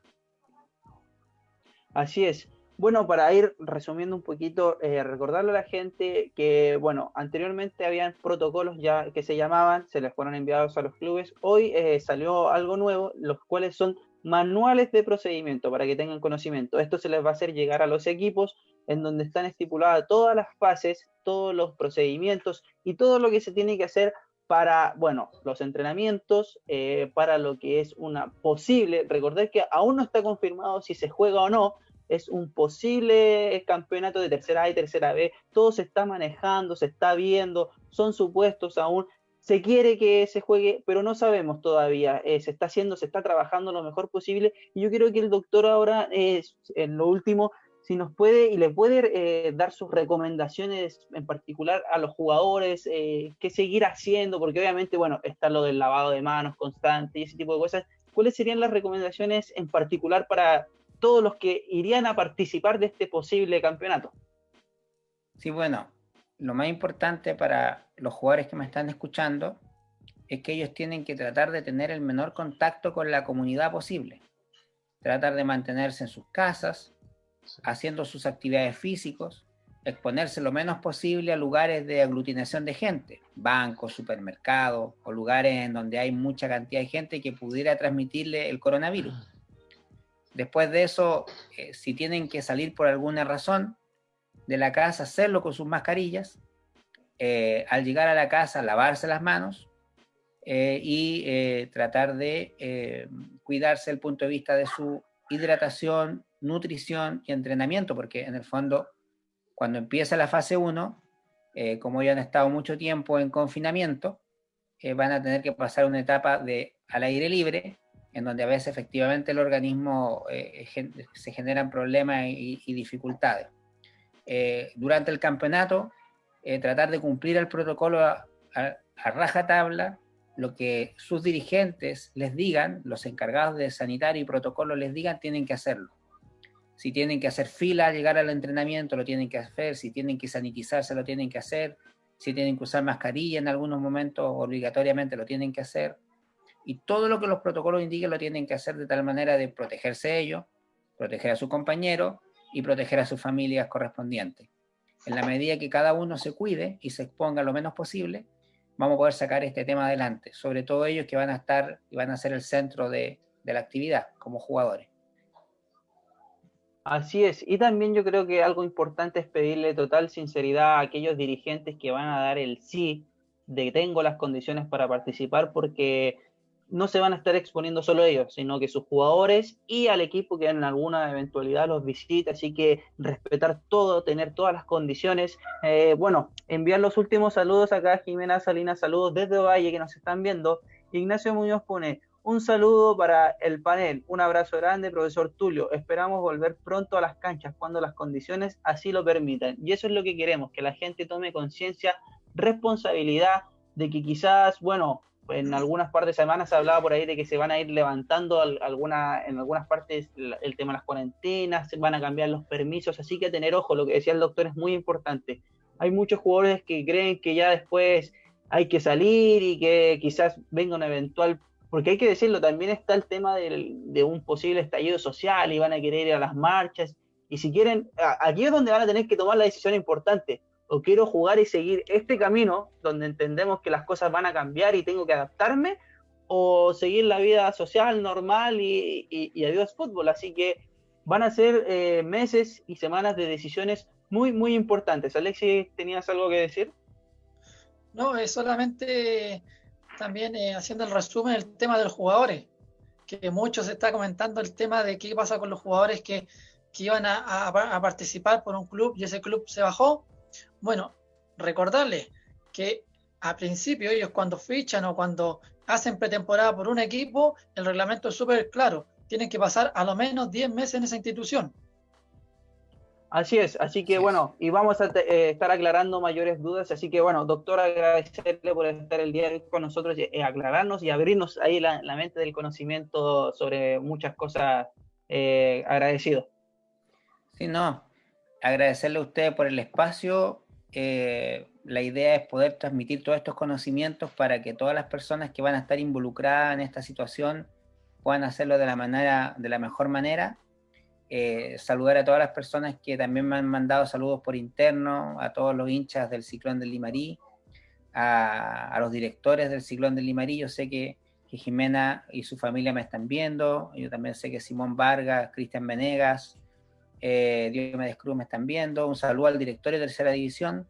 Speaker 1: Así es. Bueno, para ir resumiendo un poquito, eh, recordarle a la gente que, bueno, anteriormente habían protocolos ya que se llamaban, se les fueron enviados a los clubes. Hoy eh, salió algo nuevo, los cuales son manuales de procedimiento para que tengan conocimiento. Esto se les va a hacer llegar a los equipos en donde están estipuladas todas las fases, todos los procedimientos y todo lo que se tiene que hacer para, bueno, los entrenamientos, eh, para lo que es una posible, recordar que aún no está confirmado si se juega o no, es un posible campeonato de tercera A y tercera B, todo se está manejando, se está viendo, son supuestos aún, se quiere que se juegue, pero no sabemos todavía, eh, se está haciendo, se está trabajando lo mejor posible, y yo quiero que el doctor ahora, eh, en lo último, si nos puede y le puede eh, dar sus recomendaciones en particular a los jugadores, eh, qué seguir haciendo, porque obviamente, bueno, está lo del lavado de manos constante y ese tipo de cosas. ¿Cuáles serían las recomendaciones en particular para todos los que irían a participar de este posible campeonato?
Speaker 4: Sí, bueno, lo más importante para los jugadores que me están escuchando es que ellos tienen que tratar de tener el menor contacto con la comunidad posible. Tratar de mantenerse en sus casas, haciendo sus actividades físicos, exponerse lo menos posible a lugares de aglutinación de gente, bancos, supermercados o lugares en donde hay mucha cantidad de gente que pudiera transmitirle el coronavirus. Después de eso, eh, si tienen que salir por alguna razón de la casa, hacerlo con sus mascarillas, eh, al llegar a la casa, lavarse las manos eh, y tratar de cuidarse el punto de vista de su hidratación, nutrición y entrenamiento, porque en el fondo, cuando empieza la fase 1, eh, como ya han estado mucho tiempo en confinamiento, van a tener que pasar una etapa de al aire libre, en donde a veces efectivamente el organismo eh, se generan problemas y, dificultades. durante el campeonato, tratar de cumplir el protocolo a, a raja tabla, lo que sus dirigentes les digan, los encargados de sanitario y protocolo les digan, tienen que hacerlo. Si tienen que hacer fila llegar al entrenamiento, lo tienen que hacer. Si tienen que sanitizarse, lo tienen que hacer. Si tienen que usar mascarilla en algunos momentos, obligatoriamente lo tienen que hacer. Y todo lo que los protocolos indiquen lo tienen que hacer de tal manera de protegerse ellos, proteger a su compañero y proteger a sus familias correspondientes. En la medida que cada uno se cuide y se exponga lo menos posible, vamos a poder sacar este tema adelante, sobre todo ellos que van a estar y van a ser el centro de, de la actividad como jugadores.
Speaker 1: Así es, y también yo creo que algo importante es pedirle total sinceridad a aquellos dirigentes que van a dar el sí de tengo las condiciones para participar porque no se van a estar exponiendo solo ellos, sino que sus jugadores y al equipo que en alguna eventualidad los visita, así que respetar todo, tener todas las condiciones. Eh, bueno, enviar los últimos saludos acá, Jimena Salinas, saludos desde Valle que nos están viendo. Ignacio Muñoz pone, un saludo para el panel, un abrazo grande, profesor Tulio. Esperamos volver pronto a las canchas cuando las condiciones así lo permitan. Y eso es lo que queremos, que la gente tome conciencia, responsabilidad de que quizás, bueno, en algunas partes de semana se hablaba por ahí de que se van a ir levantando alguna, en algunas partes el tema de las cuarentenas, se van a cambiar los permisos, así que tener ojo, lo que decía el doctor es muy importante. Hay muchos jugadores que creen que ya después hay que salir y que quizás venga un eventual, porque hay que decirlo, también está el tema de un posible estallido social y van a querer ir a las marchas, y si quieren, aquí es donde van a tener que tomar la decisión importante o quiero jugar y seguir este camino donde entendemos que las cosas van a cambiar y tengo que adaptarme, o seguir la vida social normal y, adiós fútbol. Así que van a ser eh, meses y semanas de decisiones muy, muy importantes. Alexis, ¿tenías algo que decir?
Speaker 2: No, es solamente también eh, haciendo el resumen el tema de los jugadores, que mucho se está comentando el tema de qué pasa con los jugadores que, que iban a participar por un club y ese club se bajó bueno, recordarles que a principio ellos cuando fichan o cuando hacen pretemporada por un equipo, el reglamento es súper claro. Tienen que pasar a lo menos 10 meses en esa institución.
Speaker 1: Así es, así que bueno, y vamos a eh, estar aclarando mayores dudas, así que bueno, doctor, agradecerle por estar el día de hoy con nosotros, y, eh, aclararnos y abrirnos ahí la, mente del conocimiento sobre muchas cosas, eh, agradecido.
Speaker 4: Sí, no, agradecerle a usted por el espacio, eh, la idea es poder transmitir todos estos conocimientos para que todas las personas que van a estar involucradas en esta situación puedan hacerlo de la, manera, de la mejor manera. Eh, saludar a todas las personas que también me han mandado saludos por interno, a todos los hinchas del Ciclón del Limarí, a, los directores del Ciclón del Limarí. Yo sé que, que, Jimena y su familia me están viendo, yo también sé que Simón Vargas, Cristian Venegas, eh, Diomedes Cruz me están viendo, un saludo al director de tercera división,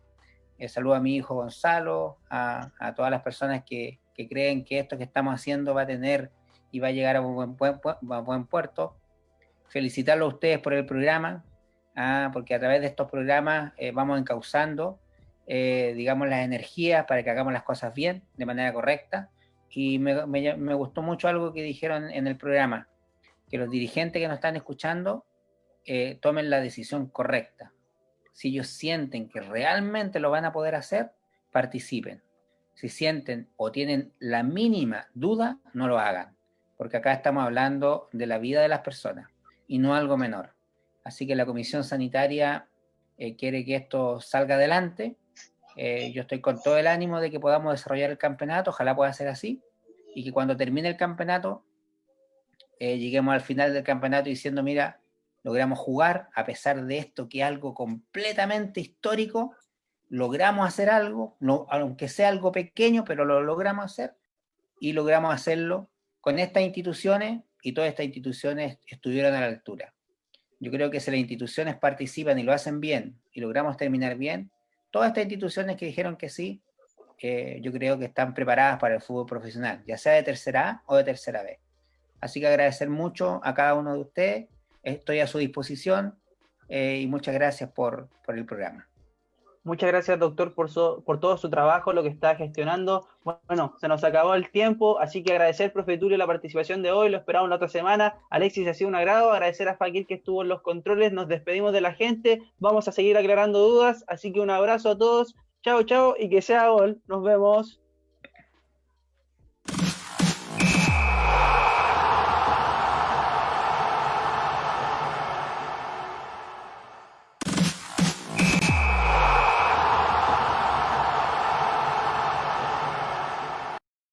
Speaker 4: eh, saludo a mi hijo Gonzalo, a, todas las personas que, creen que esto que estamos haciendo va a tener y va a llegar a buen, buen, puerto. Felicitarlo a ustedes por el programa, ah, porque a través de estos programas eh, vamos encauzando, eh, digamos, las energías para que hagamos las cosas bien, de manera correcta. Y me, me gustó mucho algo que dijeron en el programa, que los dirigentes que nos están escuchando eh, tomen la decisión correcta. Si ellos sienten que realmente lo van a poder hacer, participen. Si sienten o tienen la mínima duda, no lo hagan. Porque acá estamos hablando de la vida de las personas y no algo menor. Así que la Comisión Sanitaria eh, quiere que esto salga adelante. Eh, yo estoy con todo el ánimo de que podamos desarrollar el campeonato, ojalá pueda ser así, y que cuando termine el campeonato, lleguemos al final del campeonato diciendo, mira, logramos jugar, a pesar de esto que algo completamente histórico, logramos hacer algo, aunque sea algo pequeño, pero lo logramos hacer, y logramos hacerlo con estas instituciones, y todas estas instituciones estuvieron a la altura. Yo creo que si las instituciones participan y lo hacen bien, y logramos terminar bien, todas estas instituciones que dijeron que sí, eh, yo creo que están preparadas para el fútbol profesional, ya sea de tercera A o de tercera B. Así que agradecer mucho a cada uno de ustedes, estoy a su disposición eh, y muchas gracias por, el programa.
Speaker 1: Muchas gracias, doctor, por, por todo su trabajo, lo que está gestionando. Bueno, se nos acabó el tiempo, así que agradecer, profe Tulio, la participación de hoy. Lo esperamos la otra semana. Alexis, ha sido un agrado. Agradecer a Fakir que estuvo en los controles. Nos despedimos de la gente. Vamos a seguir aclarando dudas. Así que un abrazo a todos. Chao, chao y que sea gol. Nos vemos.